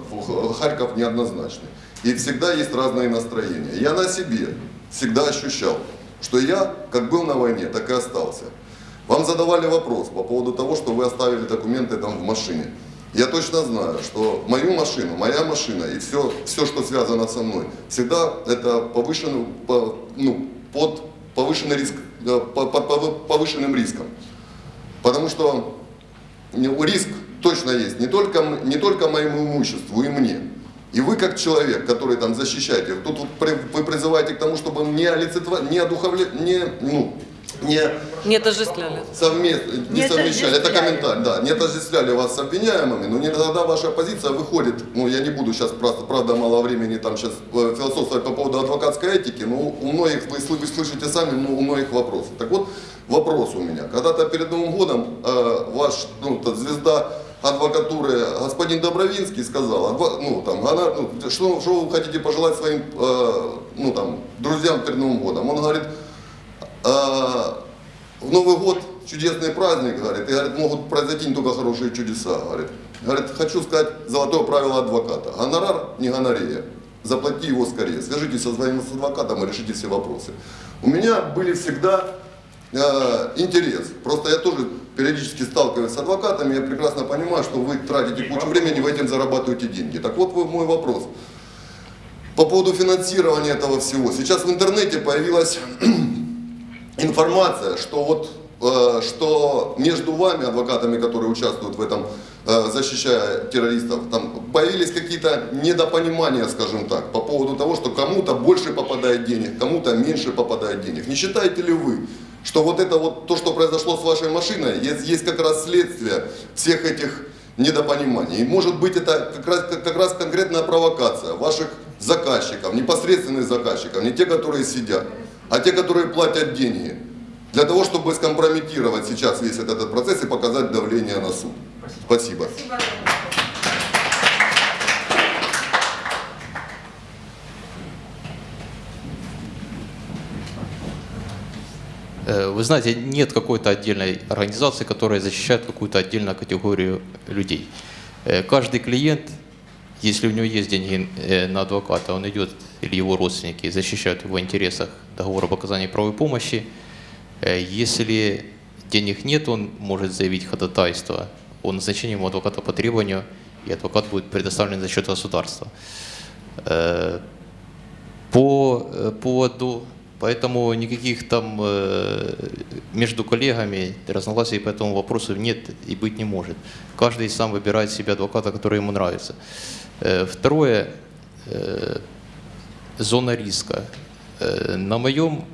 Харьков неоднозначный. И всегда есть разные настроения. Я на себе всегда ощущал, что я как был на войне, так и остался. Вам задавали вопрос по поводу того, что вы оставили документы там в машине. Я точно знаю, что мою машину, моя машина и все, все что связано со мной, всегда это повышенный, по- ну, под повышенный риск, э, по- по- по- повышенным риском. Потому что ну, риск точно есть не только, не только моему имуществу и мне. И вы как человек, который там защищаете, тут вот при- вы призываете к тому, чтобы не олицетворять, не одуховлять, не, ну, не Не отождествляли. совместно, не, Не совмещали, это комментарий, да, не отождествляли вас с обвиняемыми, но не тогда ваша позиция выходит, ну я не буду сейчас просто, правда, мало времени там сейчас э, философствовать по поводу адвокатской этики, но у многих, вы, вы слышите сами, но у многих вопросы. Так вот, вопрос у меня. Когда-то перед Новым годом э, ваш, ну, звезда адвокатуры господин Добровинский сказал, ну, там, гонор- ну, что, что вы хотите пожелать своим, э, ну, там, друзьям перед Новым годом? Он говорит, а, в Новый год чудесный праздник, говорит, и говорит, могут произойти не только хорошие чудеса, говорит. Говорит, хочу сказать золотое правило адвоката. Гонорар не гонорея. Заплати его скорее. Свяжитесь со своим адвокатом и решите все вопросы. У меня были всегда э, интерес. Просто я тоже периодически сталкиваюсь с адвокатами, я прекрасно понимаю, что вы тратите кучу времени, вы этим зарабатываете деньги. Так вот мой вопрос. По поводу финансирования этого всего. Сейчас в интернете появилась информация, что вот э, что между вами, адвокатами, которые участвуют в этом, э, защищая террористов, там появились какие-то недопонимания, скажем так, по поводу того, что кому-то больше попадает денег, кому-то меньше попадает денег. Не считаете ли вы, что вот это вот то, что произошло с вашей машиной, есть, есть как раз следствие всех этих недопониманий. И может быть это как раз, как, раз конкретная провокация ваших заказчиков, непосредственных заказчиков, не те, которые сидят, а те, которые платят деньги. для того, чтобы скомпрометировать сейчас весь этот процесс и показать давление на суд. Спасибо. Э, Вы знаете, нет какой-то отдельной организации, которая защищает какую-то отдельную категорию людей. Э, Каждый клиент, если у него есть деньги э, на адвоката, он идет, или его родственники защищают в его интересах договор об оказании правовой помощи. Э, Если денег нет, он может заявить ходатайство о назначении ему адвоката по требованию, и адвокат будет предоставлен за счет государства. Э, по э, поводу, поэтому никаких там э, между коллегами разногласий по этому вопросу нет и быть не может. Каждый сам выбирает себе адвоката, который ему нравится. Э, Второе, э, зона риска. На моем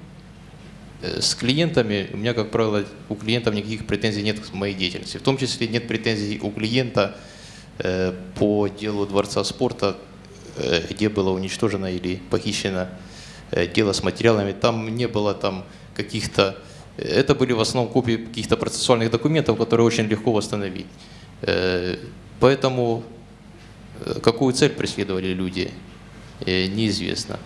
с клиентами, у меня, как правило, у клиентов никаких претензий нет к моей деятельности. В том числе нет претензий у клиента по делу Дворца спорта, где было уничтожено или похищено э, дело с материалами. Там не было там каких-то... Это были в основном копии каких-то процессуальных документов, которые очень легко восстановить. Э, Поэтому э, какую цель преследовали люди, э, неизвестно.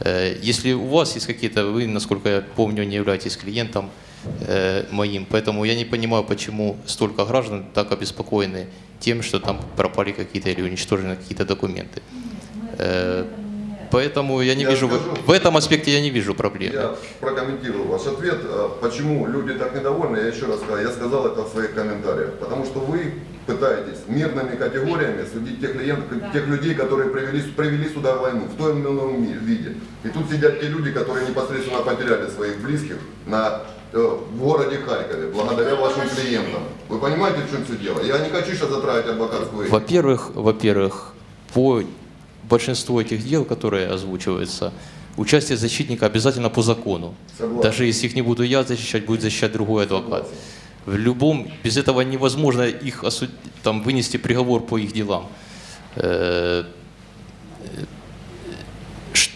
Э, Если у вас есть какие-то, вы, насколько я помню, не являетесь клиентом э, моим, поэтому я не понимаю, почему столько граждан так обеспокоены тем, что там пропали какие-то или уничтожены какие-то документы. Поэтому я не Я вижу, в- скажу. в этом аспекте я не вижу проблемы. Я прокомментирую ваш ответ. А Почему люди так недовольны, я еще раз сказал, я сказал это в своих комментариях. Потому что вы пытаетесь мирными категориями судить тех, клиентов, тех людей, которые привели, привели сюда войну в том или ином виде. И тут сидят те люди, которые непосредственно потеряли своих близких на, э, в городе Харькове, благодаря вашим клиентам. Вы понимаете, в чем все дело? Я не хочу сейчас затравить адвокатскую. Во-первых, во-первых, по большинству этих дел, которые озвучиваются, участие защитника обязательно по закону. Согласен. Даже если их не буду я защищать, будет защищать другой адвокат. В любом, без этого невозможно их осуд- там, вынести приговор по их делам.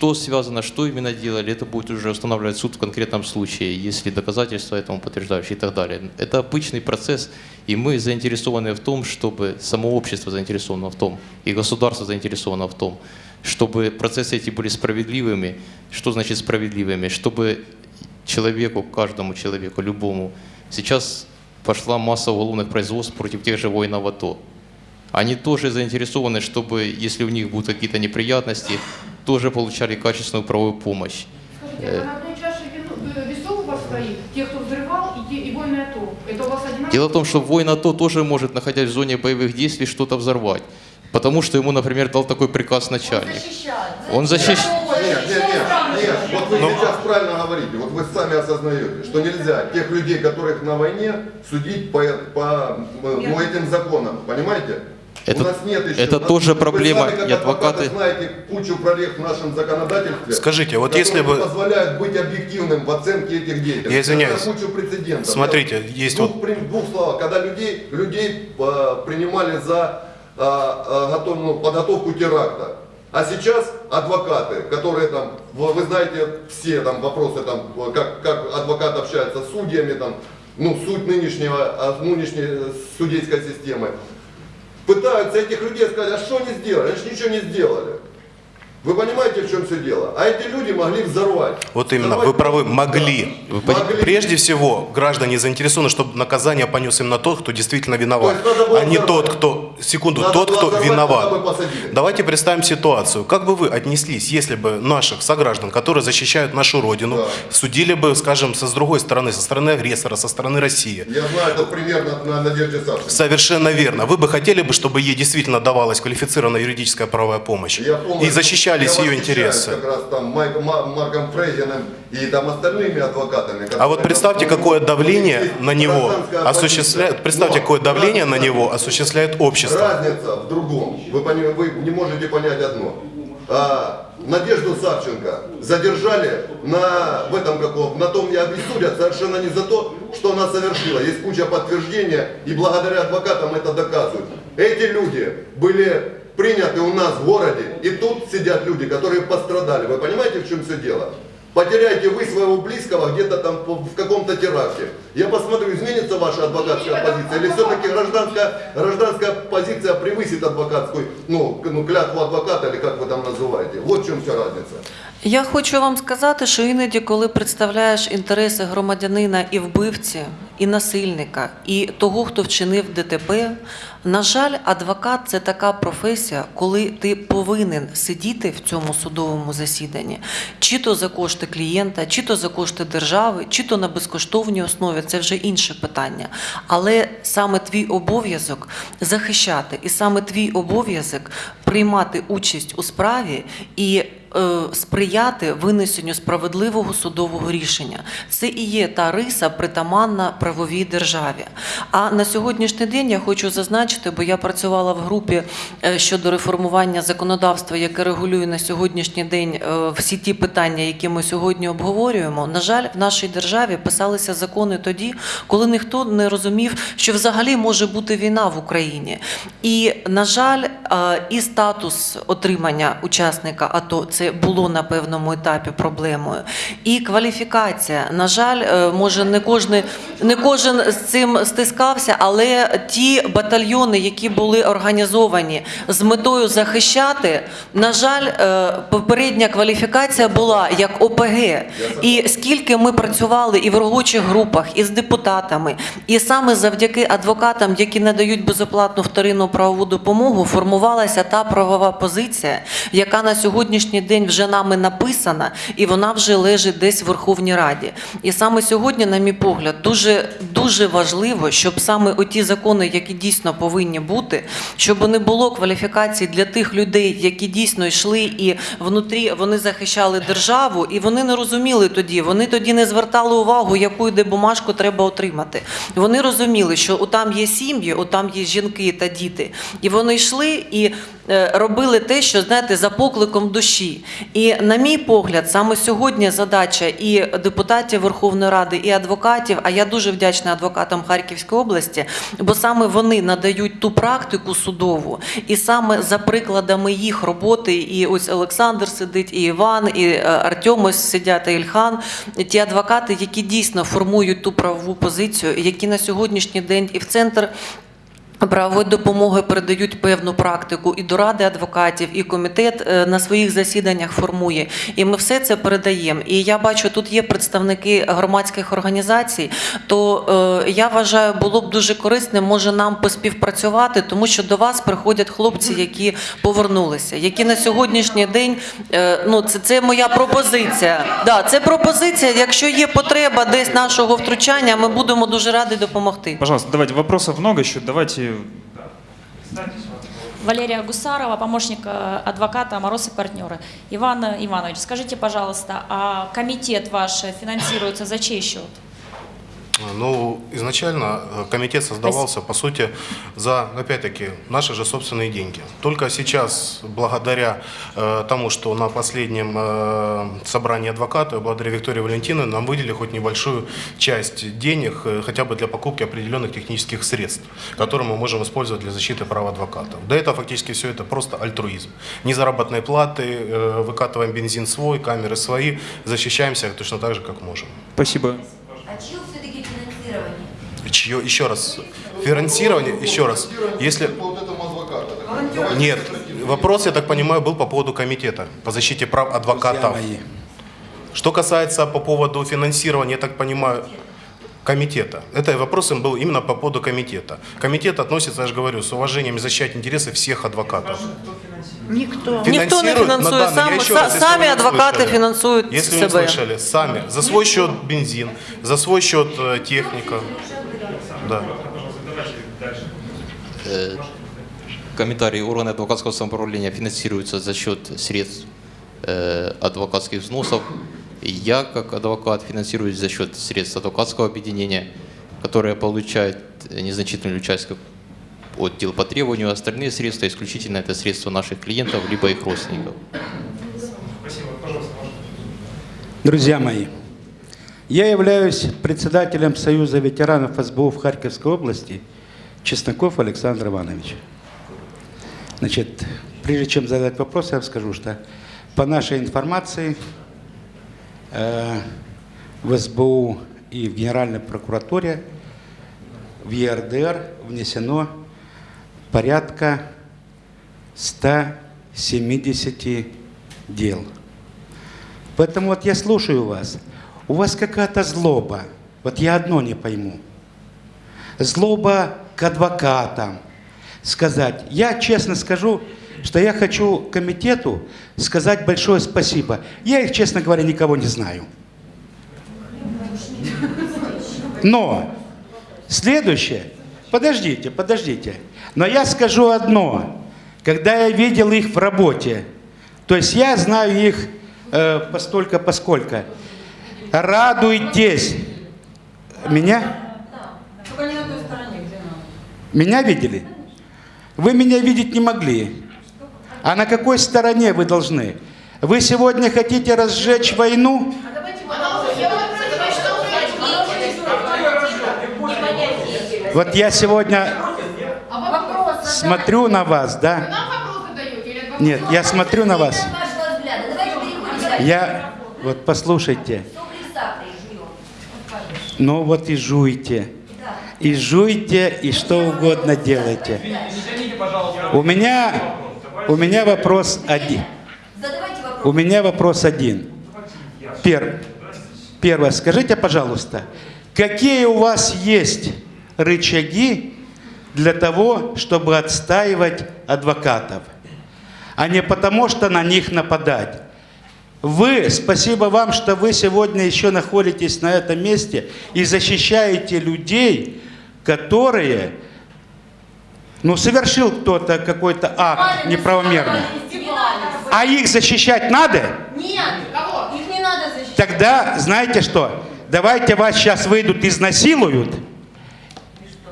Что связано, что именно делали, это будет уже устанавливать суд в конкретном случае, если доказательства этому подтверждающие и так далее. Это обычный процесс, и мы заинтересованы в том, чтобы само общество заинтересовано в том, и государство заинтересовано в том, чтобы процессы эти были справедливыми. Что значит справедливыми? Чтобы человеку, каждому человеку, любому, сейчас пошла масса уголовных производств против тех же воинов АТО. Они тоже заинтересованы, чтобы, если у них будут какие-то неприятности, тоже получали качественную правовую помощь. Скажите, а на одной чаше вину- весов у вас стоит те, кто взрывал, и, те, и воины АТО? Это у вас одинаково? Дело в том, что воин АТО тоже может, находясь в зоне боевых действий, что-то взорвать. Потому что ему, например, дал такой приказ начальник. Он защищает. Нет, нет, нет, нет, вот вы сейчас правильно говорите, вот вы сами осознаете, что нельзя тех людей, которых на войне, судить по, по ну, этим законам, понимаете? Это- У нас нет еще. это у нас- тоже проблема, сами, и адвокаты- знаете кучу прорех в нашем законодательстве. Скажите, вот если бы- позволяют быть объективным в оценке этих действий. Я извиняюсь. Это кучу прецедентов. Смотрите, Я- есть двух, вот- при- двух словах, когда людей, людей а, принимали за а, а, готов- ну, подготовку теракта. А сейчас адвокаты, которые там, вы, вы знаете все там вопросы, там, как, как адвокат общается с судьями, там, ну, суть нынешнего, нынешней э, судейской системы, пытаются этих людей сказать, а что они сделали? Они же ничего не сделали. Вы понимаете, в чем все дело? А эти люди могли взорвать. Вот именно, Взорвать вы правы, могли. Да. Вы Могли. Прежде всего, граждане заинтересованы, чтобы наказание понес именно тот, кто действительно виноват, То а не взорвать. тот, кто, секунду, Надо тот, кто взорвать, виноват. Давайте представим ситуацию. Как бы вы отнеслись, если бы наших сограждан, которые защищают нашу Родину, Да. судили бы, скажем, со, с другой стороны, со стороны агрессора, со стороны России? Я знаю, это примерно на Надежде Савченко. Совершенно верно. Вы бы хотели бы, чтобы ей действительно давалась квалифицированная юридическая правовая помощь? Я И защищались ее интересы? как раз там Майк- Ма- Марком Фрейзеном и там остальными адвокатами. А вот представьте, какое давление на него осуществляет, представьте, какое давление на него осуществляет общество. Разница в другом. Вы, вы не можете понять одно. А, Надежду Савченко задержали на, в этом каком, на том и судят совершенно не за то, что она совершила. Есть куча подтверждения, и благодаря адвокатам это доказывают. Эти люди были приняты у нас в городе, и тут сидят люди, которые пострадали. Вы понимаете, в чем все дело? Потеряете вы своего близкого где-то там в каком-то теракте. Я посмотрю, изменится ваша адвокатская позиция или все-таки гражданская, гражданская позиция превысит адвокатскую, ну, ну, клятву адвоката или как вы там называете. Вот в чем вся разница. Я хочу вам сказати, що іноді, коли представляєш інтереси громадянина і вбивці, і насильника, і того, хто вчинив ДТП, на жаль, адвокат це така професія, коли ти повинен сидіти в цьому судовому засіданні, чи то за кошти клієнта, чи то за кошти держави, чи то на безкоштовній основі. Це вже інше питання. Але саме твій обов'язок захищати, і саме твій обов'язок приймати участь у справі і сприяти винесенню справедливого судового рішення. Це і є та риса притаманна правовій державі. А на сьогоднішній день я хочу зазначити, бо я працювала в групі е, щодо реформування законодавства, яке регулює на сьогоднішній день е, всі ті питання, які ми сьогодні обговорюємо. На жаль, в нашій державі писалися закони тоді, коли ніхто не розумів, що взагалі може бути війна в Україні. І, на жаль, е, і статус отримання учасника АТО це було на певному етапі проблемою. І кваліфікація. На жаль, е, може не кожен, не кожен з цим стискався, але ті батальйони, які були організовані з метою захищати, на жаль, е, попередня кваліфікація була як ОПГ. І скільки ми працювали і в робочих групах, і з депутатами, і саме завдяки адвокатам, які надають безоплатну вторинну правову допомогу, формувалася та правова позиція, яка на сьогоднішній день вже нами написана, і вона вже лежить десь в Верховній Раді. І саме сьогодні, на мій погляд, дуже дуже важливо, щоб саме оті закони, які дійсно повинні бути, щоб не було кваліфікацій для тих людей, які дійсно йшли і внутрі вони захищали державу, і вони не розуміли тоді. Вони тоді не звертали увагу, яку йде бумажку треба отримати. Вони розуміли, що там є сім'ї, там є жінки та діти, і вони йшли і е, робили те, що знаєте, за покликом душі. І на мій погляд, саме сьогодні задача і депутатів Верховної Ради, і адвокатів. А я дуже вдячна адвокатам Харківської області, бо саме вони надають ту практику судову, і саме за прикладами їх роботи, і ось Олександр сидить, і Іван, і е, Артем ось сидять, і Ільхан, ті адвокати, які дійсно формують ту правову позицію, які на сьогоднішній день і в центр. Правової допомоги передають певну практику і до ради адвокатів, і комітет е, на своїх засіданнях формує. І ми все це передаємо. І я бачу, тут є представники громадських організацій. То е, я вважаю, було б дуже корисним, може нам поспівпрацювати, тому що до вас приходять хлопці, які повернулися, які на сьогоднішній день е, ну це, це моя пропозиція. Да, це пропозиція. Якщо є потреба десь нашого втручання, ми будемо дуже раді допомогти. Пожалуйста, давайте, вопросов много еще, давайте... Валерия Гусарова, помощник э, адвоката «Мороз и партнеры». Иван Иванович, скажите, пожалуйста, а комитет ваш финансируется за чей счет? Ну, изначально э, комитет создавался, по сути, за, опять-таки, наши же собственные деньги. Только сейчас, благодаря э, тому, что на последнем э, собрании адвоката, благодаря Виктории Валентиновне, нам выделили хоть небольшую часть денег, э, хотя бы для покупки определенных технических средств, которые мы можем использовать для защиты прав адвокатов. До этого фактически все это просто альтруизм. Ни заработной платы, э, выкатываем бензин свой, камеры свои, защищаемся точно так же, как можем. Спасибо. А финансирование? Чье, еще раз, финансирование, еще раз, если... Нет, вопрос, я так понимаю, был по поводу комитета по защите прав адвокатов. Что касается по поводу финансирования, я так понимаю, комитета. Это вопрос им был именно по поводу комитета. Комитет относится, я же говорю, с уважением защищать интересы всех адвокатов. Никто. Ніхто не Финансируют на фінансує, данный- сам, я еще са- раз, если самі вы не адвокати слышали. фінансують Если вы не себе. слышали, сами, за свой счет бензин, за свой счет э, техника. Да. Э, Комментарий. Органы адвокатского самоуправления финансируются за счет средств э, адвокатских взносов. я, как адвокат, финансируюсь за счет средств адвокатского объединения, которое получает незначительную часть от дел по требованию, остальные средства исключительно это средства наших клиентов, либо их родственников. Друзья мои, я являюсь председателем Союза ветеранов СБУ в Харьковской области Чесноков Александр Иванович. Значит, прежде чем задать вопрос, я вам скажу, что по нашей информации в СБУ и в Генеральной прокуратуре в ЕРДР внесено порядка 170 дел. Поэтому вот я слушаю вас. У вас какая-то злоба. Вот я одно не пойму. Злоба к адвокатам. Сказать. Я честно скажу, что я хочу комитету сказать большое спасибо. Я их, честно говоря, никого не знаю. Но следующее, подождите, подождите. Но я скажу одно. Когда я видел их в работе, то есть я знаю их э, постолько поскольку. Радуйтесь. Меня? Меня видели? Вы меня видеть не могли. А на какой стороне вы должны? Вы сегодня хотите разжечь войну? Вот я сегодня смотрю на вас, да? Нет, я смотрю на вас. Я, вот послушайте. Ну вот и жуйте. И жуйте, и что угодно делайте. У меня, у меня вопрос один. У меня вопрос один. Пер, первое, скажите, пожалуйста, какие у вас есть рычаги для того, чтобы отстаивать адвокатов, а не потому, что на них нападать? Вы, спасибо вам, что вы сегодня еще находитесь на этом месте и защищаете людей, которые, ну, совершил кто-то какой-то акт неправомерный. А их защищать надо? Нет, кого? Их не надо защищать. Тогда, знаете что, давайте вас сейчас выйдут, изнасилуют,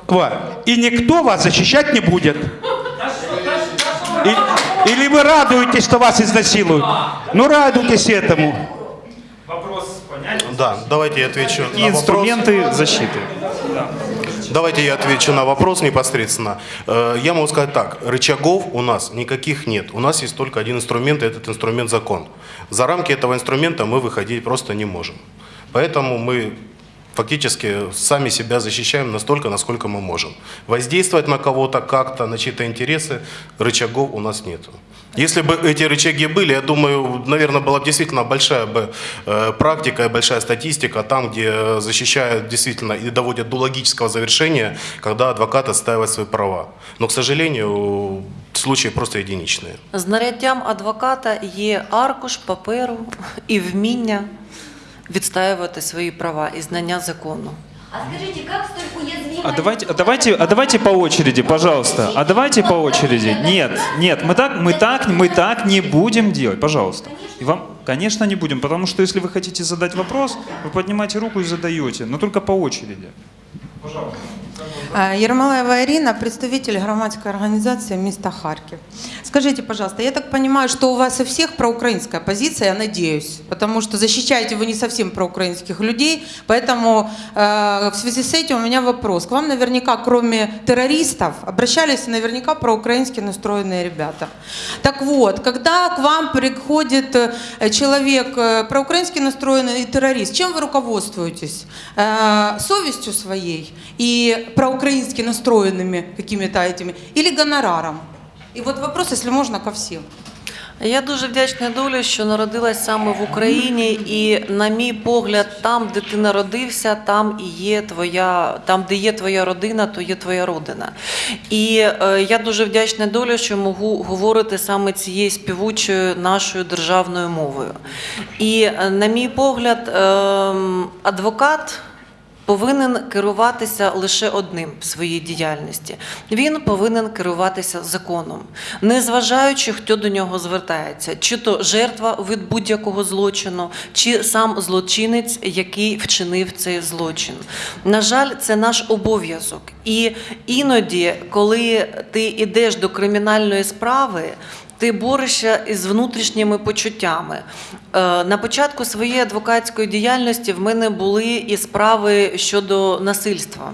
вот, и никто вас защищать не будет. И- или вы радуетесь, что вас изнасилуют? Ну, радуйтесь этому. Вопрос понятен? Да, давайте я отвечу Какие на вопрос. инструменты защиты? Давайте я отвечу на вопрос непосредственно. Э, Я могу сказать так, рычагов у нас никаких нет. У нас есть только один инструмент, и этот инструмент закон. За рамки этого инструмента мы выходить просто не можем. Поэтому мы фактически сами себя защищаем настолько, насколько мы можем. Воздействовать на кого-то как-то, на чьи-то интересы, рычагов у нас нет. Если бы эти рычаги были, я думаю, наверное, была бы действительно большая бы э, практика и большая статистика там, где защищают действительно и доводят до логического завершения, когда адвокат отстаивает свои права. Но, к сожалению, случаи просто единичные. Знаряддям адвоката є аркуш паперу і вміння відстаювати свої права і знання закону. А скажите, как столь уязвимая... А давайте, а давайте, а давайте по очереди, пожалуйста. А давайте по очереди. Нет, нет, мы так, мы так, мы так не будем делать, пожалуйста. И вам, конечно, не будем, потому что если вы хотите задать вопрос, вы поднимаете руку и задаете, но только по очереди. Е, Ермолаева Ирина, представитель громадской организации «Место Харьков». Скажите, пожалуйста, я так понимаю, что у вас у всех проукраинская позиция, я надеюсь, потому что защищаете вы не совсем проукраинских людей, поэтому э, в связи с этим у меня вопрос. К вам наверняка, кроме террористов, обращались наверняка проукраински настроенные ребята. Так вот, когда к вам приходит э, человек э, проукраински настроенный террорист, чем вы руководствуетесь? Э, совестью своей и проукраински настроенными какими-то этими или гонораром? И вот вопрос, если можно, ко всем. Я дуже вдячна долі, що народилась саме в Україні, і, на мій погляд, там, де ти народився, там і є твоя, там, де є твоя родина, то є твоя родина. І е, я дуже вдячна долі, що можу говорити саме цією співучою нашою державною мовою. І, е, на мій погляд, ем, адвокат повинен керуватися лише одним в своїй діяльності. Він повинен керуватися законом, незважаючи, хто до нього звертається, чи то жертва від будь-якого злочину, чи сам злочинець, який вчинив цей злочин. На жаль, це наш обов'язок. І іноді, коли ти йдеш до кримінальної справи, ти борешся із внутрішніми почуттями. Е, На початку своєї адвокатської діяльності в мене були і справи щодо насильства.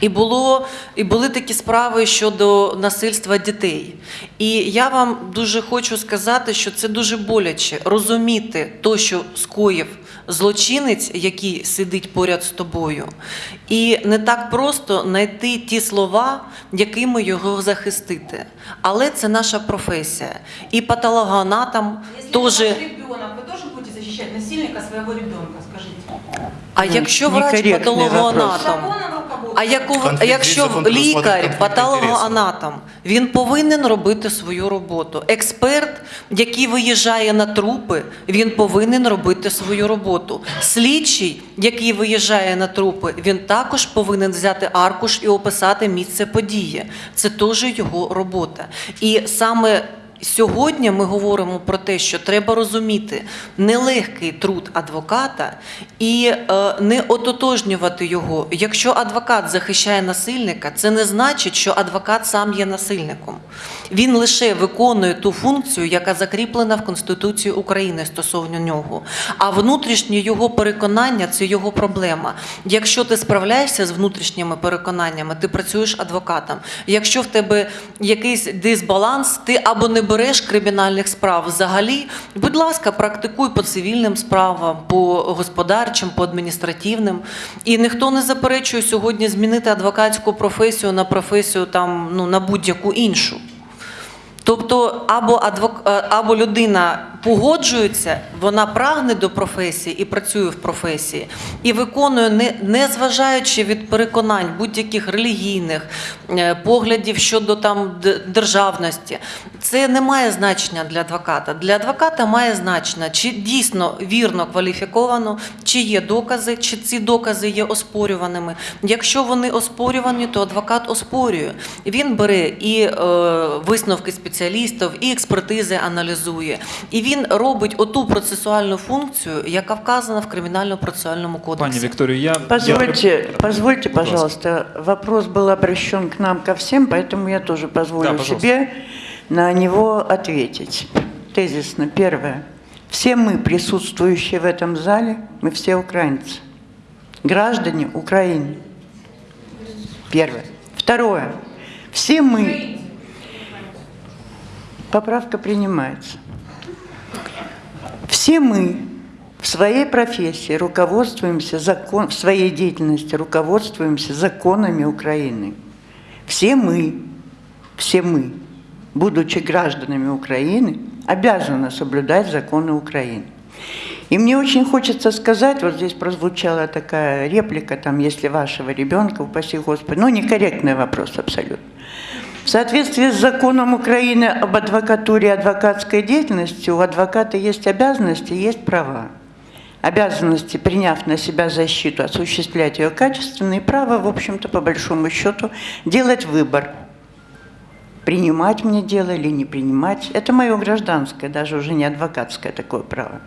І було і були такі справи щодо насильства дітей. І я вам дуже хочу сказати, що це дуже боляче розуміти то, що скоїв злочинець, який сидить поряд з тобою, і не так просто знайти ті слова, якими його захистити. Але це наша професія. І патологоанатом теж. ребенок, ви теж будете захищати насильника свого ребенка, скажите? А якщо врач патологоанатом, а яку, якщо лікар, патологоанатом, він повинен робити свою роботу. Експерт, який виїжджає на трупи, він повинен робити свою роботу. Слідчий, який виїжджає на трупи, він також повинен взяти аркуш і описати місце події. Це теж його робота. І саме Сьогодні ми говоримо про те, що треба розуміти нелегкий труд адвоката і е, не ототожнювати його. Якщо адвокат захищає насильника, це не значить, що адвокат сам є насильником. Він лише виконує ту функцію, яка закріплена в Конституції України стосовно нього. А внутрішнє його переконання це його проблема. Якщо ти справляєшся з внутрішніми переконаннями, ти працюєш адвокатом. Якщо в тебе якийсь дисбаланс, ти або не береш кримінальних справ взагалі, будь ласка, практикуй по цивільним справам, по господарчим, по адміністративним. І ніхто не заперечує сьогодні змінити адвокатську професію на професію там ну на будь-яку іншу. Тобто, або адвок... е, або людина погоджується, вона прагне до професії і працює в професії, і виконує, не, зважаючи від переконань будь-яких релігійних е, поглядів щодо там державності. Це не має значення для адвоката. Для адвоката має значення, чи дійсно вірно кваліфіковано, чи є докази, чи ці докази є оспорюваними. Якщо вони оспорювані, то адвокат оспорює. Він бере і е, висновки спеціалістів, і експертизи аналізує. І він робить оту процесуальну функцію, яка вказана в кримінально-процесуальному кодексі. Пані Вікторію, я Позвольте, позвольте, пожалуйста, вопрос был обращен к нам ко всем, поэтому я тоже позволю Да, пожалуйста. себе на него ответить. Тезисно. Первое. Все мы, присутствующие в этом зале, мы все украинцы. Граждане Украины. Первое. Второе. Все мы. Поправка принимается. Все мы в своей профессии руководствуемся закон, в своей деятельности руководствуемся законами Украины. Все мы, все мы, будучи гражданами Украины, обязаны соблюдать законы Украины. И мне очень хочется сказать, вот здесь прозвучала такая реплика, там, если вашего ребенка, упаси Господи, ну, некорректный вопрос абсолютно. В соответствии с законом Украины об адвокатуре и адвокатской деятельности у адвоката есть обязанности, есть права. Обязанности, приняв на себя защиту, осуществлять ее качественно, и право, в общем-то, по большому счету, делать выбор. Принимать мне дело или не принимать. Это мое гражданское, даже уже не адвокатское такое право.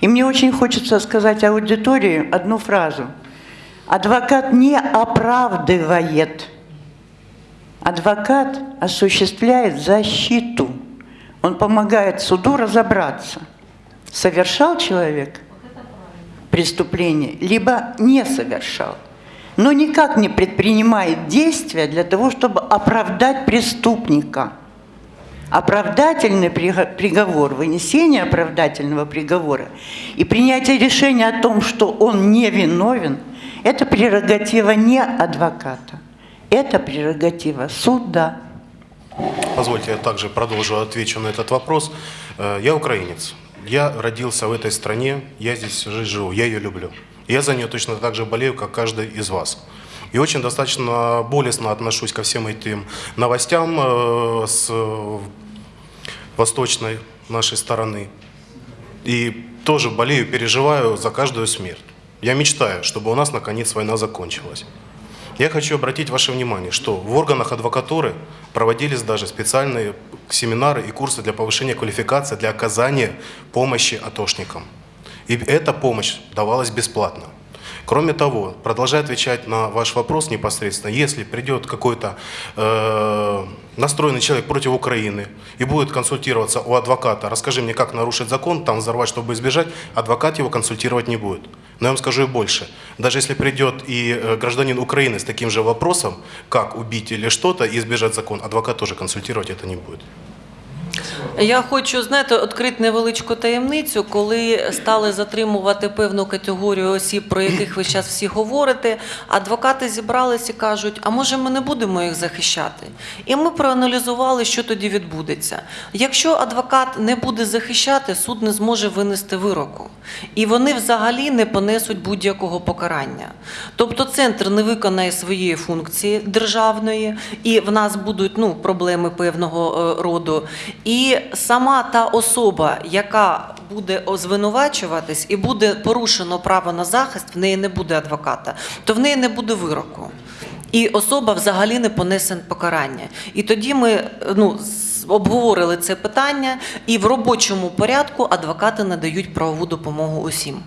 И мне очень хочется сказать аудитории одну фразу. Адвокат не оправдывает Адвокат осуществляет защиту. Он помогает суду разобраться, совершал человек преступление, либо не совершал. Но никак не предпринимает действия для того, чтобы оправдать преступника. Оправдательный приго- приговор, вынесение оправдательного приговора и принятие решения о том, что он не виновен, это прерогатива не адвоката. Это прерогатива суда. Позвольте, я также продолжу, отвечу на этот вопрос. Э, Я украинец. Я родился в этой стране, я здесь живу, я ее люблю. Я за нее точно так же болею, как каждый из вас. И очень достаточно болезненно отношусь ко всем этим новостям э, с восточной нашей стороны. И тоже болею, переживаю за каждую смерть. Я мечтаю, чтобы у нас наконец война закончилась. Я хочу обратить ваше внимание, что в органах адвокатуры проводились даже специальные семинары и курсы для повышения квалификации, для оказания помощи атошникам. И эта помощь давалась бесплатно. Кроме того, продолжая отвечать на ваш вопрос непосредственно, если придет какой-то э, настроенный человек против Украины и будет консультироваться у адвоката, расскажи мне, как нарушить закон, там взорвать, чтобы избежать, адвокат его консультировать не будет. Но я вам скажу и больше. Даже если придет и э, гражданин Украины с таким же вопросом, как убить или что-то и избежать закон, адвокат тоже консультировать это не будет. Я хочу, знаєте, відкрити невеличку таємницю, коли стали затримувати певну категорію осіб, про яких ви зараз всі говорите, адвокати зібрались і кажуть, а може ми не будемо їх захищати? І ми проаналізували, що тоді відбудеться. Якщо адвокат не буде захищати, суд не зможе винести вироку. І вони взагалі не понесуть будь-якого покарання. Тобто центр не виконає своєї функції державної, і в нас будуть ну, проблеми певного е, роду. І сама та особа, яка буде звинувачуватись і буде порушено право на захист, в неї не буде адвоката, то в неї не буде вироку. І особа взагалі не понесе покарання. І тоді ми ну, обговорили це питання, і в робочому порядку адвокати надають правову допомогу усім.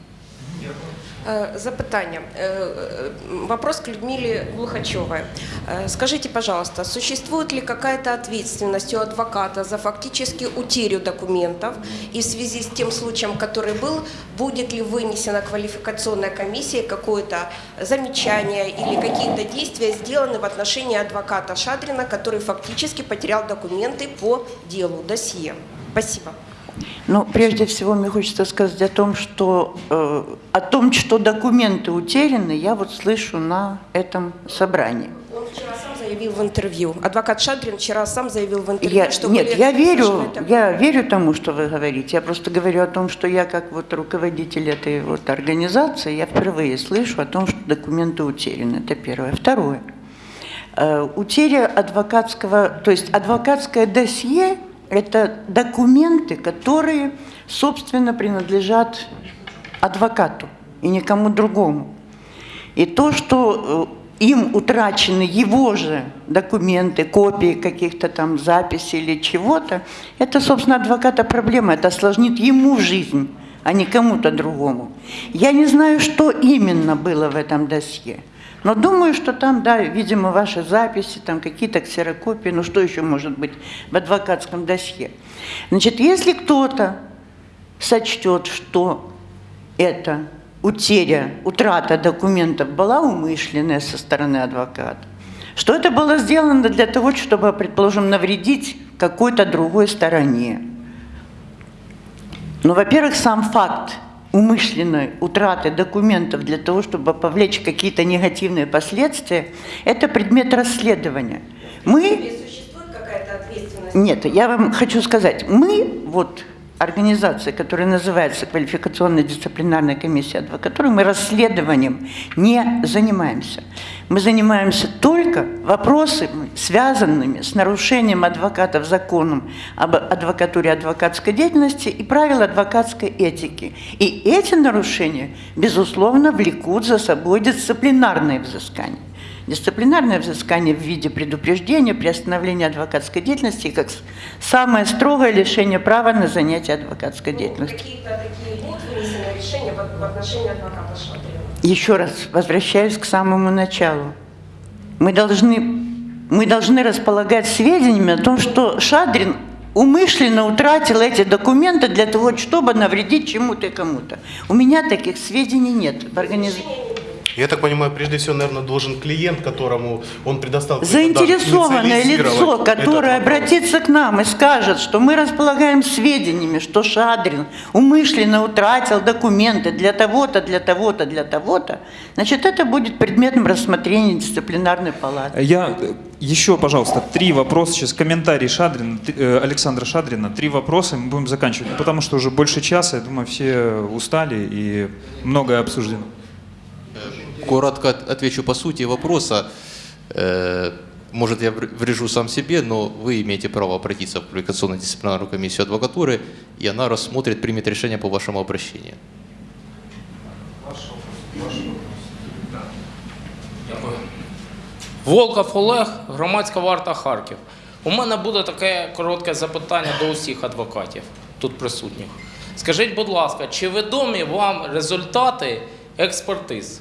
Э, Запитання. Э, э, Вопрос к Людмиле Глухачевой. Скажите, пожалуйста, существует ли какая-то ответственность у адвоката за фактически утерю документов? И в связи с тем случаем, который был, будет ли вынесена квалификационной комиссией какое-то замечание или какие-то действия сделаны в отношении адвоката Шадрина, который фактически потерял документы по делу, досье? Спасибо. Ну, прежде всего, мне хочется сказать о том, что э, о том, что документы утеряны, я вот слышу на этом собрании. Он вчера сам заявил в интервью. Адвокат Шадрин вчера сам заявил в интервью, Я, что нет, я верю, я верю тому, что вы говорите. Я просто говорю о том, что я как вот руководитель этой вот организации, я впервые слышу о том, что документы утеряны. Это первое. Второе. Э, Утеря адвокатского, то есть адвокатское досье – это документы, которые, собственно, принадлежат адвокату и никому другому. И то, что э, им утрачены его же документы, копии каких-то там записей или чего-то, это, собственно, адвоката проблема, это осложнит ему жизнь, а не кому-то другому. Я не знаю, что именно было в этом досье, но думаю, что там, да, видимо, ваши записи, там какие-то ксерокопии, ну что еще может быть в адвокатском досье. Значит, если кто-то сочтет, что это утеря, утрата документов была умышленная со стороны адвоката, что это было сделано для того, чтобы, предположим, навредить какой-то другой стороне. Ну, во-первых, сам факт умышленной утраты документов для того, чтобы повлечь какие-то негативные последствия, это предмет расследования. Мы нет, я вам хочу сказать, мы, вот организация, которая называется Квалификационная дисциплинарная комиссия адвокатуры, мы расследованием не занимаемся. Мы занимаемся только вопросами, связанными с нарушением адвокатов законом об адвокатуре адвокатской деятельности и правил адвокатской этики. И эти нарушения, безусловно, влекут за собой дисциплинарные взыскания. Дисциплинарное взыскание в виде предупреждения, приостановления адвокатской деятельности как самое строгое лишение права на занятие адвокатской деятельностью. Какие-то такие будут вынесены решения в отношении адвоката Шадрина? Еще раз возвращаюсь к самому началу. Мы должны, мы должны располагать сведениями о том, что Шадрин умышленно утратил эти документы для того, чтобы навредить чему-то и кому-то. У меня таких сведений нет в организации. Я так понимаю, прежде всего, наверное, должен клиент, которому он предоставил... Заинтересованное лицо, которое обратится к нам и скажет, что мы располагаем сведениями, что Шадрин умышленно утратил документы для того-то, для того-то, для того-то, значит, это будет предметом рассмотрения дисциплинарной палаты. Я еще, пожалуйста, три вопроса. Сейчас комментарий Шадрина, э, Александра Шадрина. Три вопроса, и мы будем заканчивать. Потому что уже больше часа, я думаю, все устали и многое обсуждено Коротко от- отвечу по сути вопроса. Э, Может, я вр- врежу сам себе, но вы имеете право обратиться в квалификационную дисциплинарную комиссию адвокатуры, и она рассмотрит, примет решение по вашему обращению. Дякую. Волков Олег, громадська варта Харків. У мене буде таке коротке запитання до усіх адвокатів тут присутніх. Скажіть, будь ласка, чи відомі вам результати експертиз?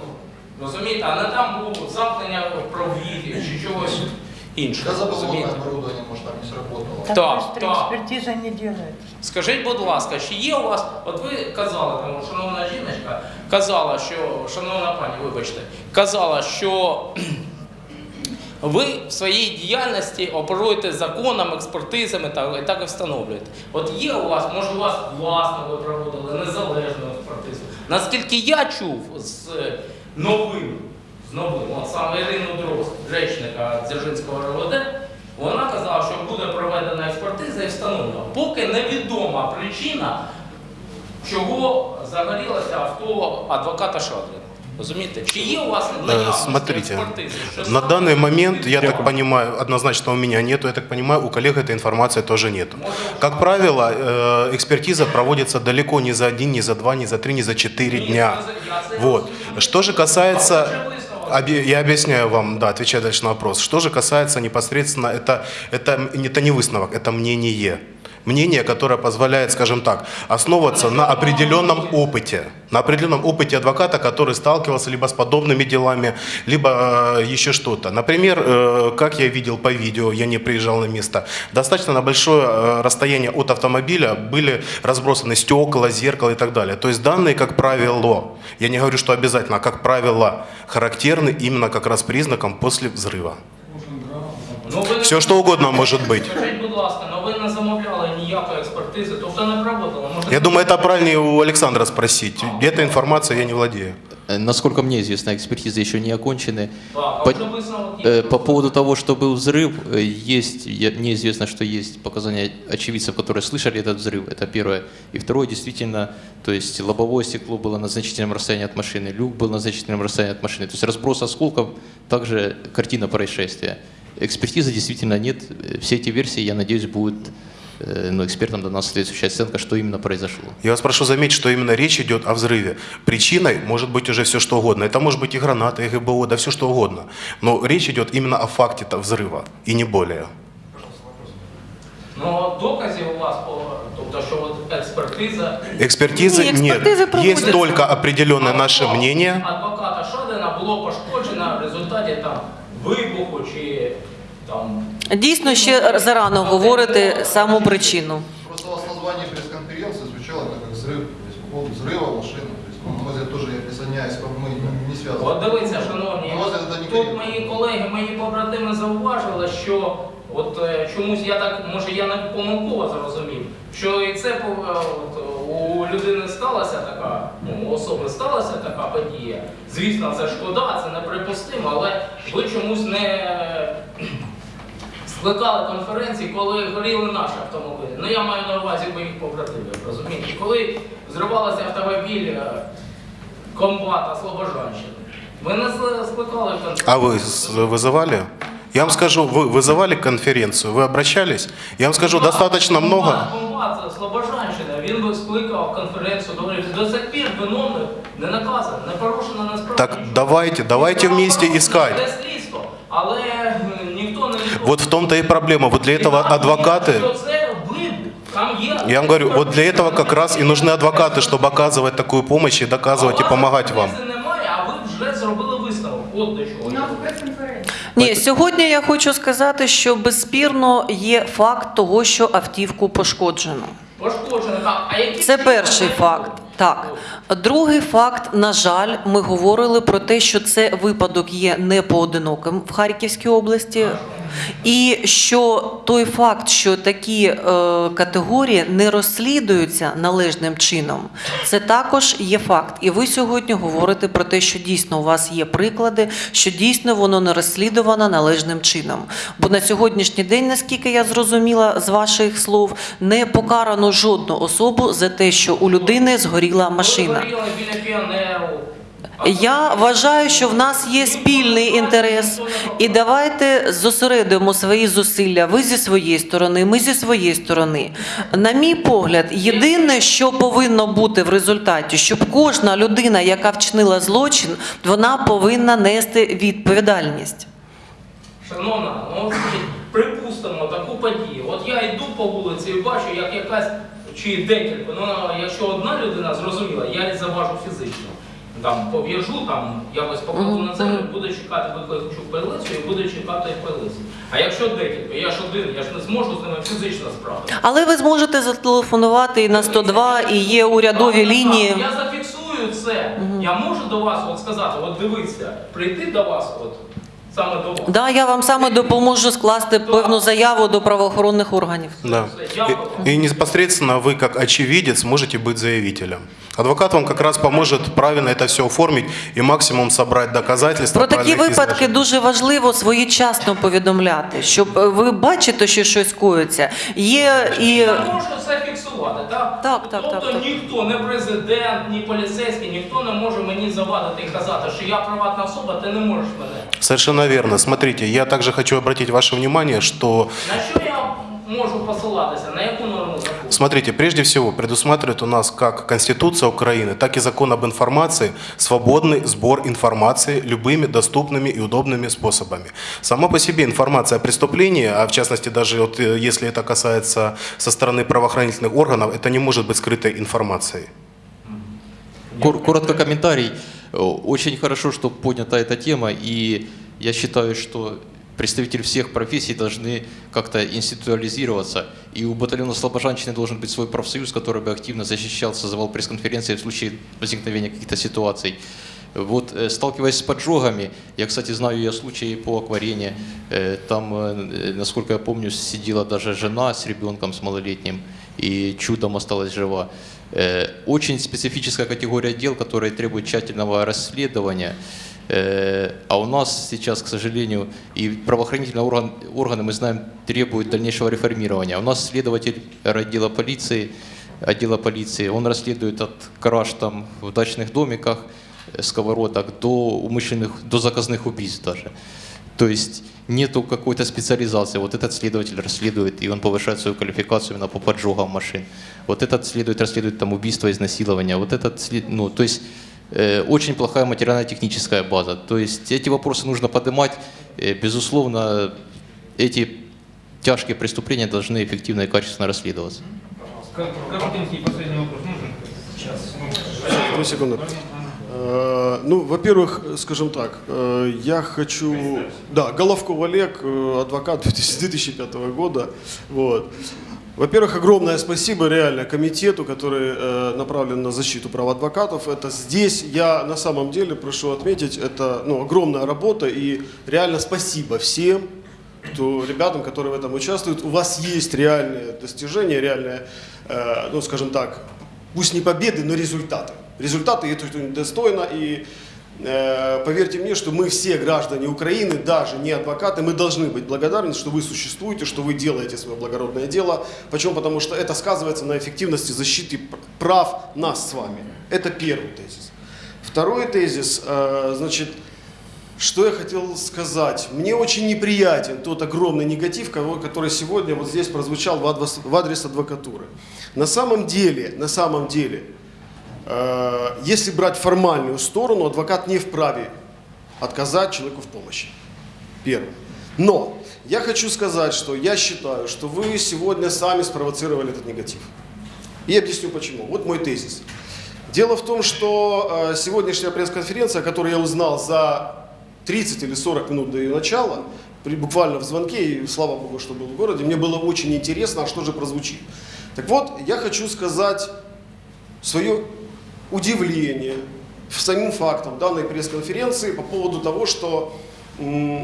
Розумієте, а не там було замкнення провідів чи чогось іншого. Розумієте? оборудование, может, там не сработало. Так, так. Экспертиза не делается. Скажіть, будь ласка, чи є у вас, от ви казали, там, шановна жіночка, казала, що, шановна пані, вибачте, казала, що ви в своїй діяльності оперуєте законом, експертизами та, і так і встановлюєте. От є у вас, може у вас власно ви проводили незалежну експертизу. Наскільки я чув з новин, з новим, от саме Ірину Дрозд, речника Дзержинського РВД, вона казала, що буде проведена експертиза і встановлена. Поки невідома причина, чого загорілося авто адвоката Шадрина. Розумієте? Чи є у вас Э, наявність Смотрите, експертизи? Що на саме- данный момент, я так понимаю, однозначно у меня нету, я так понимаю, у коллег этой информации тоже нету. Как правило, э, экспертиза проводится далеко не за один, не за два, не за три, не за четыре дня. Вот. Что же касается... Обе- Я объясняю вам, да, отвечая дальше на вопрос. Что же касается непосредственно, это, это, это не выставок, это мнение. Мнение, которое позволяет, скажем так, основываться на определенном опыте. На определенном опыте адвоката, который сталкивался либо с подобными делами, либо э, еще что-то. Например, э, как я видел по видео, я не приезжал на место, достаточно на большое э, расстояние от автомобиля были разбросаны стекла, зеркало и так далее. То есть данные, как правило, я не говорю, что обязательно, а как правило, характерны именно как раз признаком после взрыва. Все что угодно может быть. Експертизи, тобто не проводили. Може, Я думаю, это правильнее у Александра спросить. Этой информацией я не владею. Э, Насколько мне известно, экспертизы еще не окончены. А По, э, по поводу того, что был взрыв, э, есть, я- мне известно, что есть показания очевидцев, которые слышали этот взрыв, это первое. И второе, действительно, то есть лобовое стекло было на значительном расстоянии от машины, люк был на значительном расстоянии от машины. То есть разброс осколков, также картина происшествия. Экспертизы действительно нет. Все эти версии, я надеюсь, будут э, ну, экспертам дана соответствующая оценка, что именно произошло. Я вас прошу заметить, что именно речь идет о взрыве. Причиной может быть уже все что угодно. Это может быть и граната, и ГБО, да все что угодно. Но речь идет именно о факте -то взрыва, и не более. Ну, доказів у вас, по- тобто, що от експертиза Экспертизы Не, нет. экспертизы Есть только определенное наше мнение. Дійсно, ще зарано говорити саму причину. Просто у вас название пресс-конференции звучало это как взрыв, то есть по поводу взрыва машины. То есть, ну, на мой взгляд, тоже я присоединяюсь, к вам, мы не связаны. От дивіться, шановні, На мой взгляд, это не тут мої колеги, мої побратими зауважили, що от е, чомусь я так, може я не помилково зрозумів, що і це по- е, от, у людини сталася така, ну, у особи сталася така подія. Звісно, це шкода, це неприпустимо, але ви чомусь не е, скликали конференції, коли горіли наші автомобілі. Ну я маю на увазі моїх побратимів, розумієте? Коли зривалися автомобіль е, комбата Слобожанщини. Ви не ск- скликали конференцію. А вы с- вызывали? Я вам скажу, вы вызывали конференцию, вы обращались? Я вам скажу, достаточно много. Комбат це Слобожанщина, він би скликав конференцію, говорив, до сих пір виновних не наказано, не порушено насправді. Так давайте, давайте вместе искать. Це слідство, але е, ніхто не Вот в том-то и проблема. Вот для этого адвокаты... що це вибух. Там є Я вам говорю, вот для этого как раз и нужны адвокаты, чтобы оказывать такую помощь и доказывать и помогать вам. Це немає, а ви вже зробили висновок. От до чого. У нас прес-конференція. Ні, сьогодні я хочу сказати, що безспірно є факт того, що автівку пошкоджено. Пошкоджено. Так, а які Це перший факт. Так, другий факт, на жаль, ми говорили про те, що це випадок є не поодиноким в Харківській області, і що той факт, що такі е, категорії не розслідуються належним чином, це також є факт. І ви сьогодні говорите про те, що дійсно у вас є приклади, що дійсно воно не розслідувано належним чином. Бо на сьогоднішній день, наскільки я зрозуміла з ваших слов, не покарано жодну особу за те, що у людини згоріла машина. Я вважаю, що в нас є спільний інтерес, і давайте зосередимо свої зусилля. Ви зі своєї сторони, ми зі своєї сторони. На мій погляд, єдине, що повинно бути в результаті, щоб кожна людина, яка вчинила злочин, вона повинна нести відповідальність. Шановна, ну припустимо таку подію. От я йду по вулиці і бачу, як якась чи декілька, ну якщо одна людина зрозуміла, я заважу фізично. Там пов'яжу, там якось покладу на землю, буду чекати викличу поліцію і буду чекати поліцію. А якщо декілька, я ж один, я ж не зможу з ними фізично справитися. Але ви зможете зателефонувати і на 102, і є урядові лінії. Я зафіксую це. Я можу до вас от сказати, от дивіться, прийти до вас, от до вас. Да, я вам саме допоможу скласти певну заяву до правоохоронних органів. Да. И, и непосредственно вы, как очевидец, можете быть заявителем. Адвокат вам как раз поможет правильно это все оформить и максимум собрать доказательства. Про такі правильных випадки дуже важливо своєчасно повідомляти, щоб е, ви бачите, що щось коїться. Є і Я можу це фіксувати, так? Так, так, тобто так, так. ніхто, не президент, ні поліцейський, ніхто не може мені завадити і казати, що я приватна особа, ти не можеш мене. Совершенно верно. Смотрите, я также хочу обратить ваше внимание, что На що я можу посилатися? На яку норму закону? Смотрите, прежде всего предусматривает у нас как Конституция Украины, так и закон об информации свободный сбор информации любыми доступными и удобными способами. Сама по себе информация о преступлении, а в частности даже вот, э, если это касается со стороны правоохранительных органов, это не может быть скрытой информацией. Кор- Коротко комментарий. Э, Очень хорошо, что поднята эта тема, и я считаю, что представители всех профессий должны как-то институализироваться. И у батальона Слобожанщины должен быть свой профсоюз, который бы активно защищал, созывал пресс-конференции в случае возникновения каких-то ситуаций. Вот э, сталкиваясь с поджогами, я, кстати, знаю я случаи по акварене, э, там, э, насколько я помню, сидела даже жена с ребенком, с малолетним, и чудом осталась жива. Очень специфическая категория дел, которые требуют тщательного расследования. Э, А у нас сейчас, к сожалению, и правоохранительные орган- органы, мы знаем, требуют дальнейшего реформирования. У нас следователь отдела полиции, отдела полиции, он расследует от краж там в дачных домиках, э, сковородок до умышленных, до заказных убийств даже. То есть нету какой-то специализации. Вот этот следователь расследует, и он повышает свою квалификацию именно по поджогам машин. Вот этот следует, расследует там убийство, изнасилование. Вот этот, ну, то есть очень плохая материально-техническая база. То есть эти вопросы нужно поднимать. Э, безусловно, эти тяжкие преступления должны эффективно и качественно расследоваться. Коротенький последний вопрос нужен? Сейчас. Одну секунду. Э, Ну, во-первых, скажем так, э, я хочу... Да, Головков Олег, э, адвокат 2005 года. Вот. Во-первых, огромное спасибо реально комитету, который э, направлен на защиту прав адвокатов. Это здесь я на самом деле прошу отметить, это ну, огромная работа и реально спасибо всем, кто, ребятам, которые в этом участвуют. У вас есть реальные достижения, реальные, э, ну скажем так, пусть не победы, но результаты. Результаты это достойно и поверьте мне, что мы все граждане Украины, даже не адвокаты, мы должны быть благодарны, что вы существуете, что вы делаете свое благородное дело. Почему? Потому что это сказывается на эффективности защиты пр- прав нас с вами. Это первый тезис. Второй тезис, э, значит, что я хотел сказать? Мне очень неприятен тот огромный негатив, который сегодня вот здесь прозвучал в адрес, адвокатуры. На самом деле, на самом деле, э, если брать формальную сторону, адвокат не вправе отказать человеку в помощи. Первое. Но я хочу сказать, что я считаю, что вы сегодня сами спровоцировали этот негатив. И объясню почему. Вот мой тезис. Дело в том, что э, сегодняшняя пресс-конференция, которую я узнал за 30 или 40 минут до ее начала, при, буквально в звонке, и слава богу, что был в городе, мне было очень интересно, а что же прозвучит. Так вот, я хочу сказать свое удивление самим фактом данной пресс-конференции по поводу того, что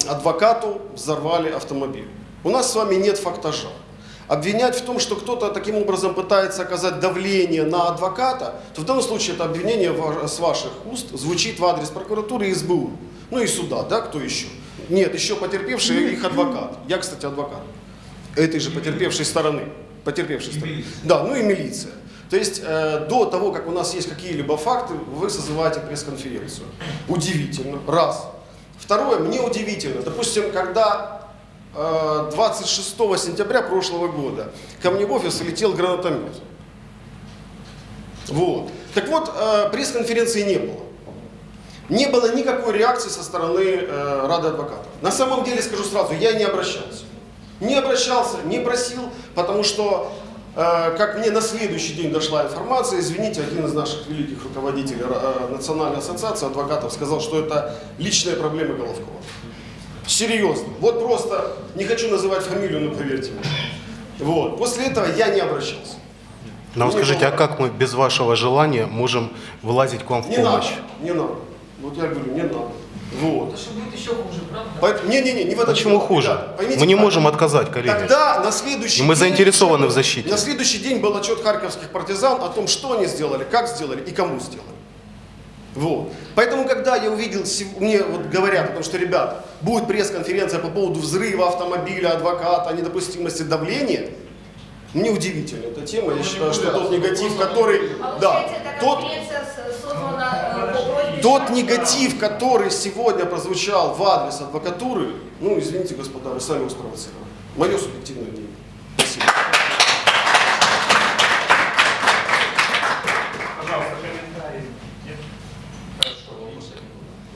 адвокату взорвали автомобиль. У нас с вами нет фактажа. Обвинять в том, что кто-то таким образом пытается оказать давление на адвоката, то в данном случае это обвинение с ваших уст звучит в адрес прокуратуры и СБУ. Ну и суда, да, кто еще? Нет, еще потерпевший их адвокат. Я, кстати, адвокат этой же потерпевшей стороны. Потерпевшей стороны. Да, ну и милиция. То есть э, до того, как у нас есть какие-либо факты, вы созываете пресс-конференцию. Удивительно. Раз. Второе, мне удивительно. Допустим, когда э, 26 сентября прошлого года ко мне в офис летел гранатомет. Вот. Так вот, э, пресс-конференции не было. Не было никакой реакции со стороны э, Рады адвокатов. На самом деле, скажу сразу, я не обращался. Не обращался, не просил, потому что, как мне на следующий день дошла информация, извините, один из наших великих руководителей э, Национальной ассоциации адвокатов сказал, что это личная проблема Головкова. Серьезно. Вот просто, не хочу называть фамилию, но поверьте мне. Вот. После этого я не обращался. Нам Мне скажите, а было- как мы без вашего желания можем вылазить к вам в Не надо, помощь? не надо. Вот я говорю, не надо. Вот. Это будет еще хуже, правда? Поэтому- Не-не-не, не в этом Почему дело, хуже? ребята, поймите Мы не правильно. можем отказать, коллеги. Тогда на следующий И мы день- заинтересованы в защите. На следующий день был отчет харьковских партизан о том, что они сделали, как сделали и кому сделали. Вот. Поэтому, когда я увидел, мне вот говорят о том, что, ребята, будет пресс-конференция по поводу взрыва автомобиля, адвоката, недопустимости давления, мне удивительна эта тема. Я считаю, что тот негатив, который... Да, тот, тот негатив, который сегодня прозвучал в адрес адвокатуры, ну, извините, господа, вы сами его спровоцировали. Мое субъективное мнение. Спасибо. Пожалуйста, комментарий. Нет? Хорошо.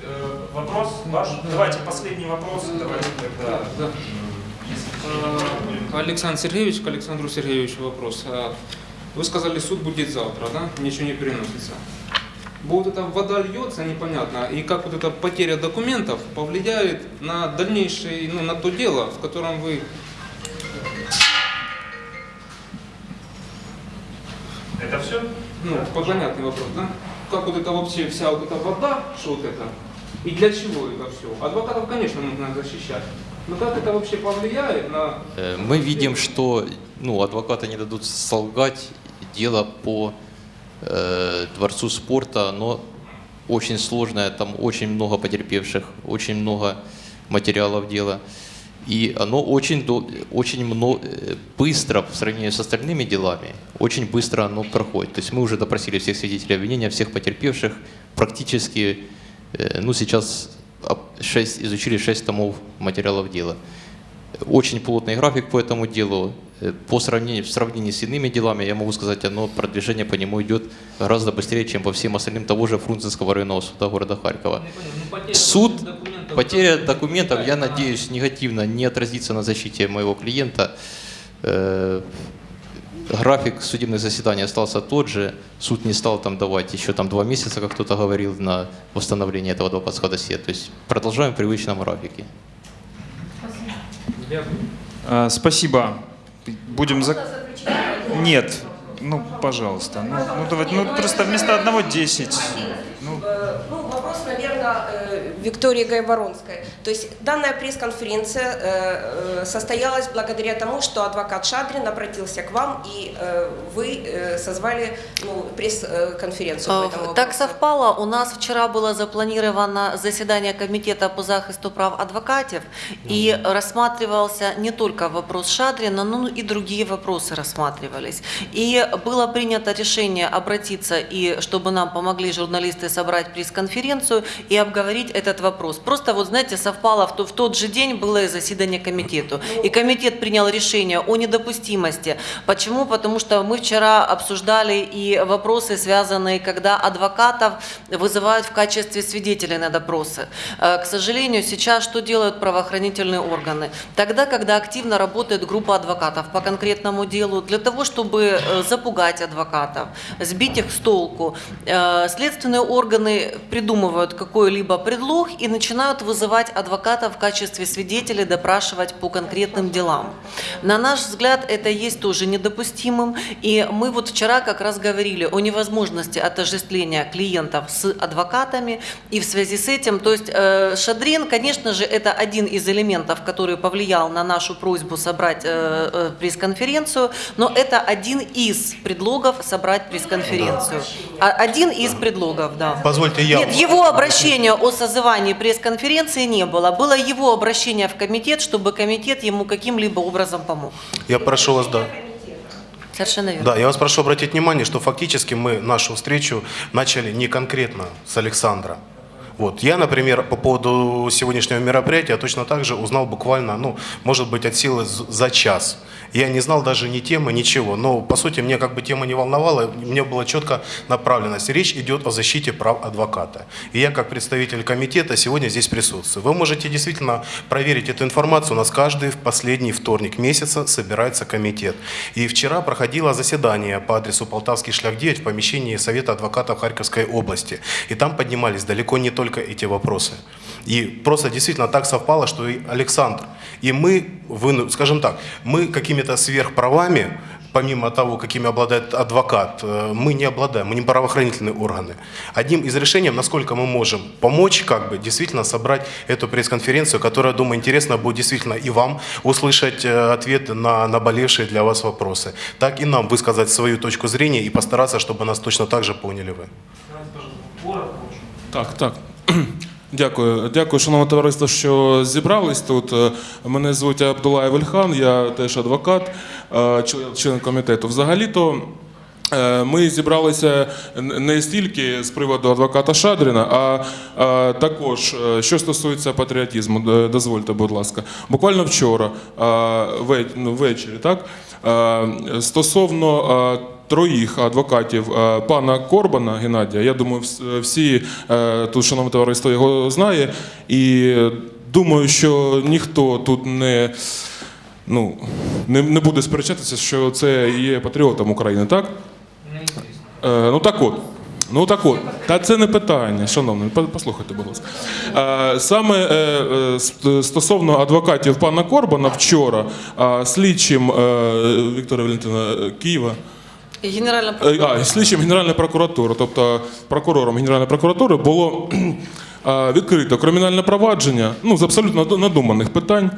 Э, Вопрос ваш? Давайте последний вопрос. Давайте тогда. Да. Э, Александр Сергеевич, к Александру Сергеевичу вопрос. Э, Вы сказали, суд будет завтра, да? Ничего не переносится. Вот эта вода льется, непонятно, и как вот эта потеря документов повлияет на дальнейшее, ну, на то дело, в котором вы... Это все? Ну, понятный вопрос, да? Как вот это вообще вся вот эта вода, что вот это, и для чего это все? Адвокатов, конечно, нужно защищать. Но как это вообще повлияет на Э, Мы видим, что ну, адвокаты не дадут солгать. Дело по э, Дворцу спорта, оно очень сложное, там очень много потерпевших, очень много материалов дела. И оно очень, очень мно- э, быстро, в сравнении с остальными делами, очень быстро оно проходит. То есть мы уже допросили всех свидетелей обвинения, всех потерпевших, практически, э, ну сейчас об- шесть, изучили 6 томов материалов дела. Очень плотный график по этому делу. Э, По сравнению, в сравнении с иными делами, я могу сказать, оно, продвижение по нему идет гораздо быстрее, чем по всем остальным того же Фрунзенского районного суда города Харькова. Суд, потеря документов, я надеюсь, негативно не отразится на защите моего клиента. Э, График судебных заседаний остался тот же. Суд не стал там давать еще там два месяца, как кто-то говорил, на восстановление этого адвокатского досье. То есть продолжаем в привычном графике. А, Спасибо. Будем за... Нет. Ну, пожалуйста. Ну, ну, давайте, ну просто вместо одного 10. Ну, Э, Ну, вопрос, наверное, э, Виктории Гайворонской. То есть данная пресс-конференция э, э, состоялась благодаря тому, что адвокат Шадрин обратился к вам, и э, вы созвали ну, пресс-конференцию по этому Так совпало, у нас вчера было запланировано заседание комитета по захисту прав адвокатов, и рассматривался не только вопрос Шадрина, но и другие вопросы рассматривались. И было принято решение обратиться, и чтобы нам помогли журналисты собрать пресс-конференцию и обговорить этот вопрос. Просто вот, знаете, совпало, в, то- в тот же день было заседание комитету. И комитет принял решение о недопустимости. Почему? Потому что мы вчера обсуждали и вопросы, связанные, когда адвокатов вызывают в качестве свидетелей на допросы. Э, К сожалению, сейчас что делают правоохранительные органы? Тогда, когда активно работает группа адвокатов по конкретному делу, для того, чтобы э, запугать адвокатов, сбить их с толку, э, следственные органы придумывают какой-либо предлог и начинают вызывать в качестве свидетелей, допрашивать по конкретным делам. На наш взгляд, это есть тоже недопустимым. И мы вот вчера как раз говорили о невозможности отождествления клиентов с адвокатами. И в связи с этим, то есть э, Шадрин, конечно же, это один из элементов, который повлиял на нашу просьбу собрать э, э, пресс-конференцию, но это один из предлогов собрать пресс-конференцию. А- Один из предлогов, да. Позвольте я... Нет, его обращения о созывании пресс-конференции не было. Было его обращение в комитет, чтобы комитет ему каким-либо образом помог. Я прошу вас, да. Совершенно верно. Да, я вас прошу обратить внимание, что фактически мы нашу встречу начали не конкретно с Александра. Вот. Я, например, по поводу сегодняшнего мероприятия точно так же узнал буквально, ну, может быть, от силы за час. Я не знал даже ни темы, ничего. Но, по сути, мне как бы тема не волновала, мне была четко направленность. Речь идет о защите прав адвоката. И я, как представитель комитета, сегодня здесь присутствую. Вы можете действительно проверить эту информацию. У нас каждый в последний вторник месяца собирается комитет. И вчера проходило заседание по адресу Полтавский шлях 9 в помещении Совета адвокатов Харьковской области. И там поднимались далеко не только эти вопросы. И просто действительно так совпало, что и Александр, и мы, выну- скажем так, мы какими-то сверхправами, помимо того, какими обладает адвокат, э, мы не обладаем, мы не правоохранительные органы. Одним из решений, насколько мы можем помочь, как бы действительно собрать эту пресс-конференцию, которая, думаю, интересно будет действительно и вам услышать э, ответы на наболевшие для вас вопросы, так и нам высказать свою точку зрения и постараться, чтобы нас точно так же поняли вы. Так, так. Дякую, дякую, шановне товариство, що зібрались тут. Е, Мене звуть Абдулаєв Ільхан, я теж адвокат, е, член- комітету. Взагалі-то е, ми зібралися не стільки з приводу адвоката Шадріна, а також, що стосується патріотизму, дозвольте, будь ласка. Буквально вчора, ну, ввечері, так, стосовно троїх адвокатів е, пана Корбана Геннадія. Я думаю, всі е, тут, шановне товариство, його знає. І думаю, що ніхто тут не, ну, не, не буде сперечатися, що це є патріотом України, так? Е, ну так от. Ну так от, та це не питання, шановний, послухайте, будь ласка. Е, Саме е, е, стосовно адвокатів пана Корбана вчора е, слідчим е, Віктора Валентина е, Києва. І Генеральна Е, А, слідчим Генеральної прокуратури, тобто прокурором Генеральної прокуратури було е, відкрито кримінальне провадження ну, з абсолютно надуманих питань,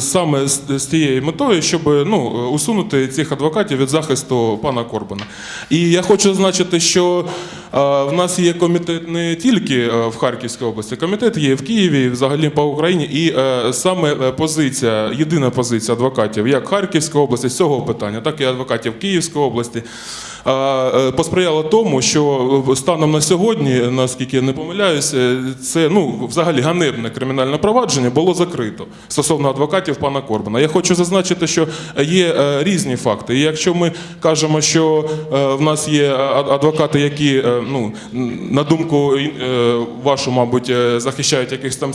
саме з, тією метою, щоб ну, усунути цих адвокатів від захисту пана Корбана. І я хочу зазначити, що в нас є комітет не тільки в Харківській області, комітет є в Києві, і взагалі по Україні. І е, саме е, позиція, єдина позиція адвокатів, як Харківської області з цього питання, так і адвокатів Київської області. Е, е, Посприяло тому, що е, станом на сьогодні, наскільки я не помиляюся, це ну взагалі ганебне кримінальне провадження було закрито стосовно адвокатів пана Корбана. Я хочу зазначити, що є е, різні факти. І якщо ми кажемо, що е, в нас є адвокати, які е, ну на думку е, вашу, мабуть, е, захищають якихось там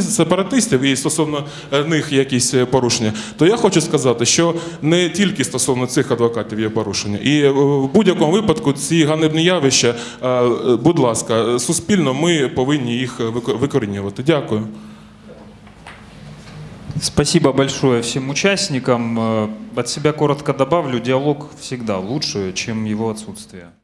сепаратистів і стосовно е, них якісь е, порушення, то я хочу сказати, що не тільки стосовно цих адвокатів є порушення, і е, в будь-якому випадку ці ганебні явища, е, будь ласка, суспільно ми повинні їх викорінювати. Дякую. Спасибо большое всем участникам. Э, От себя коротко добавлю, диалог всегда лучше, чем его отсутствие.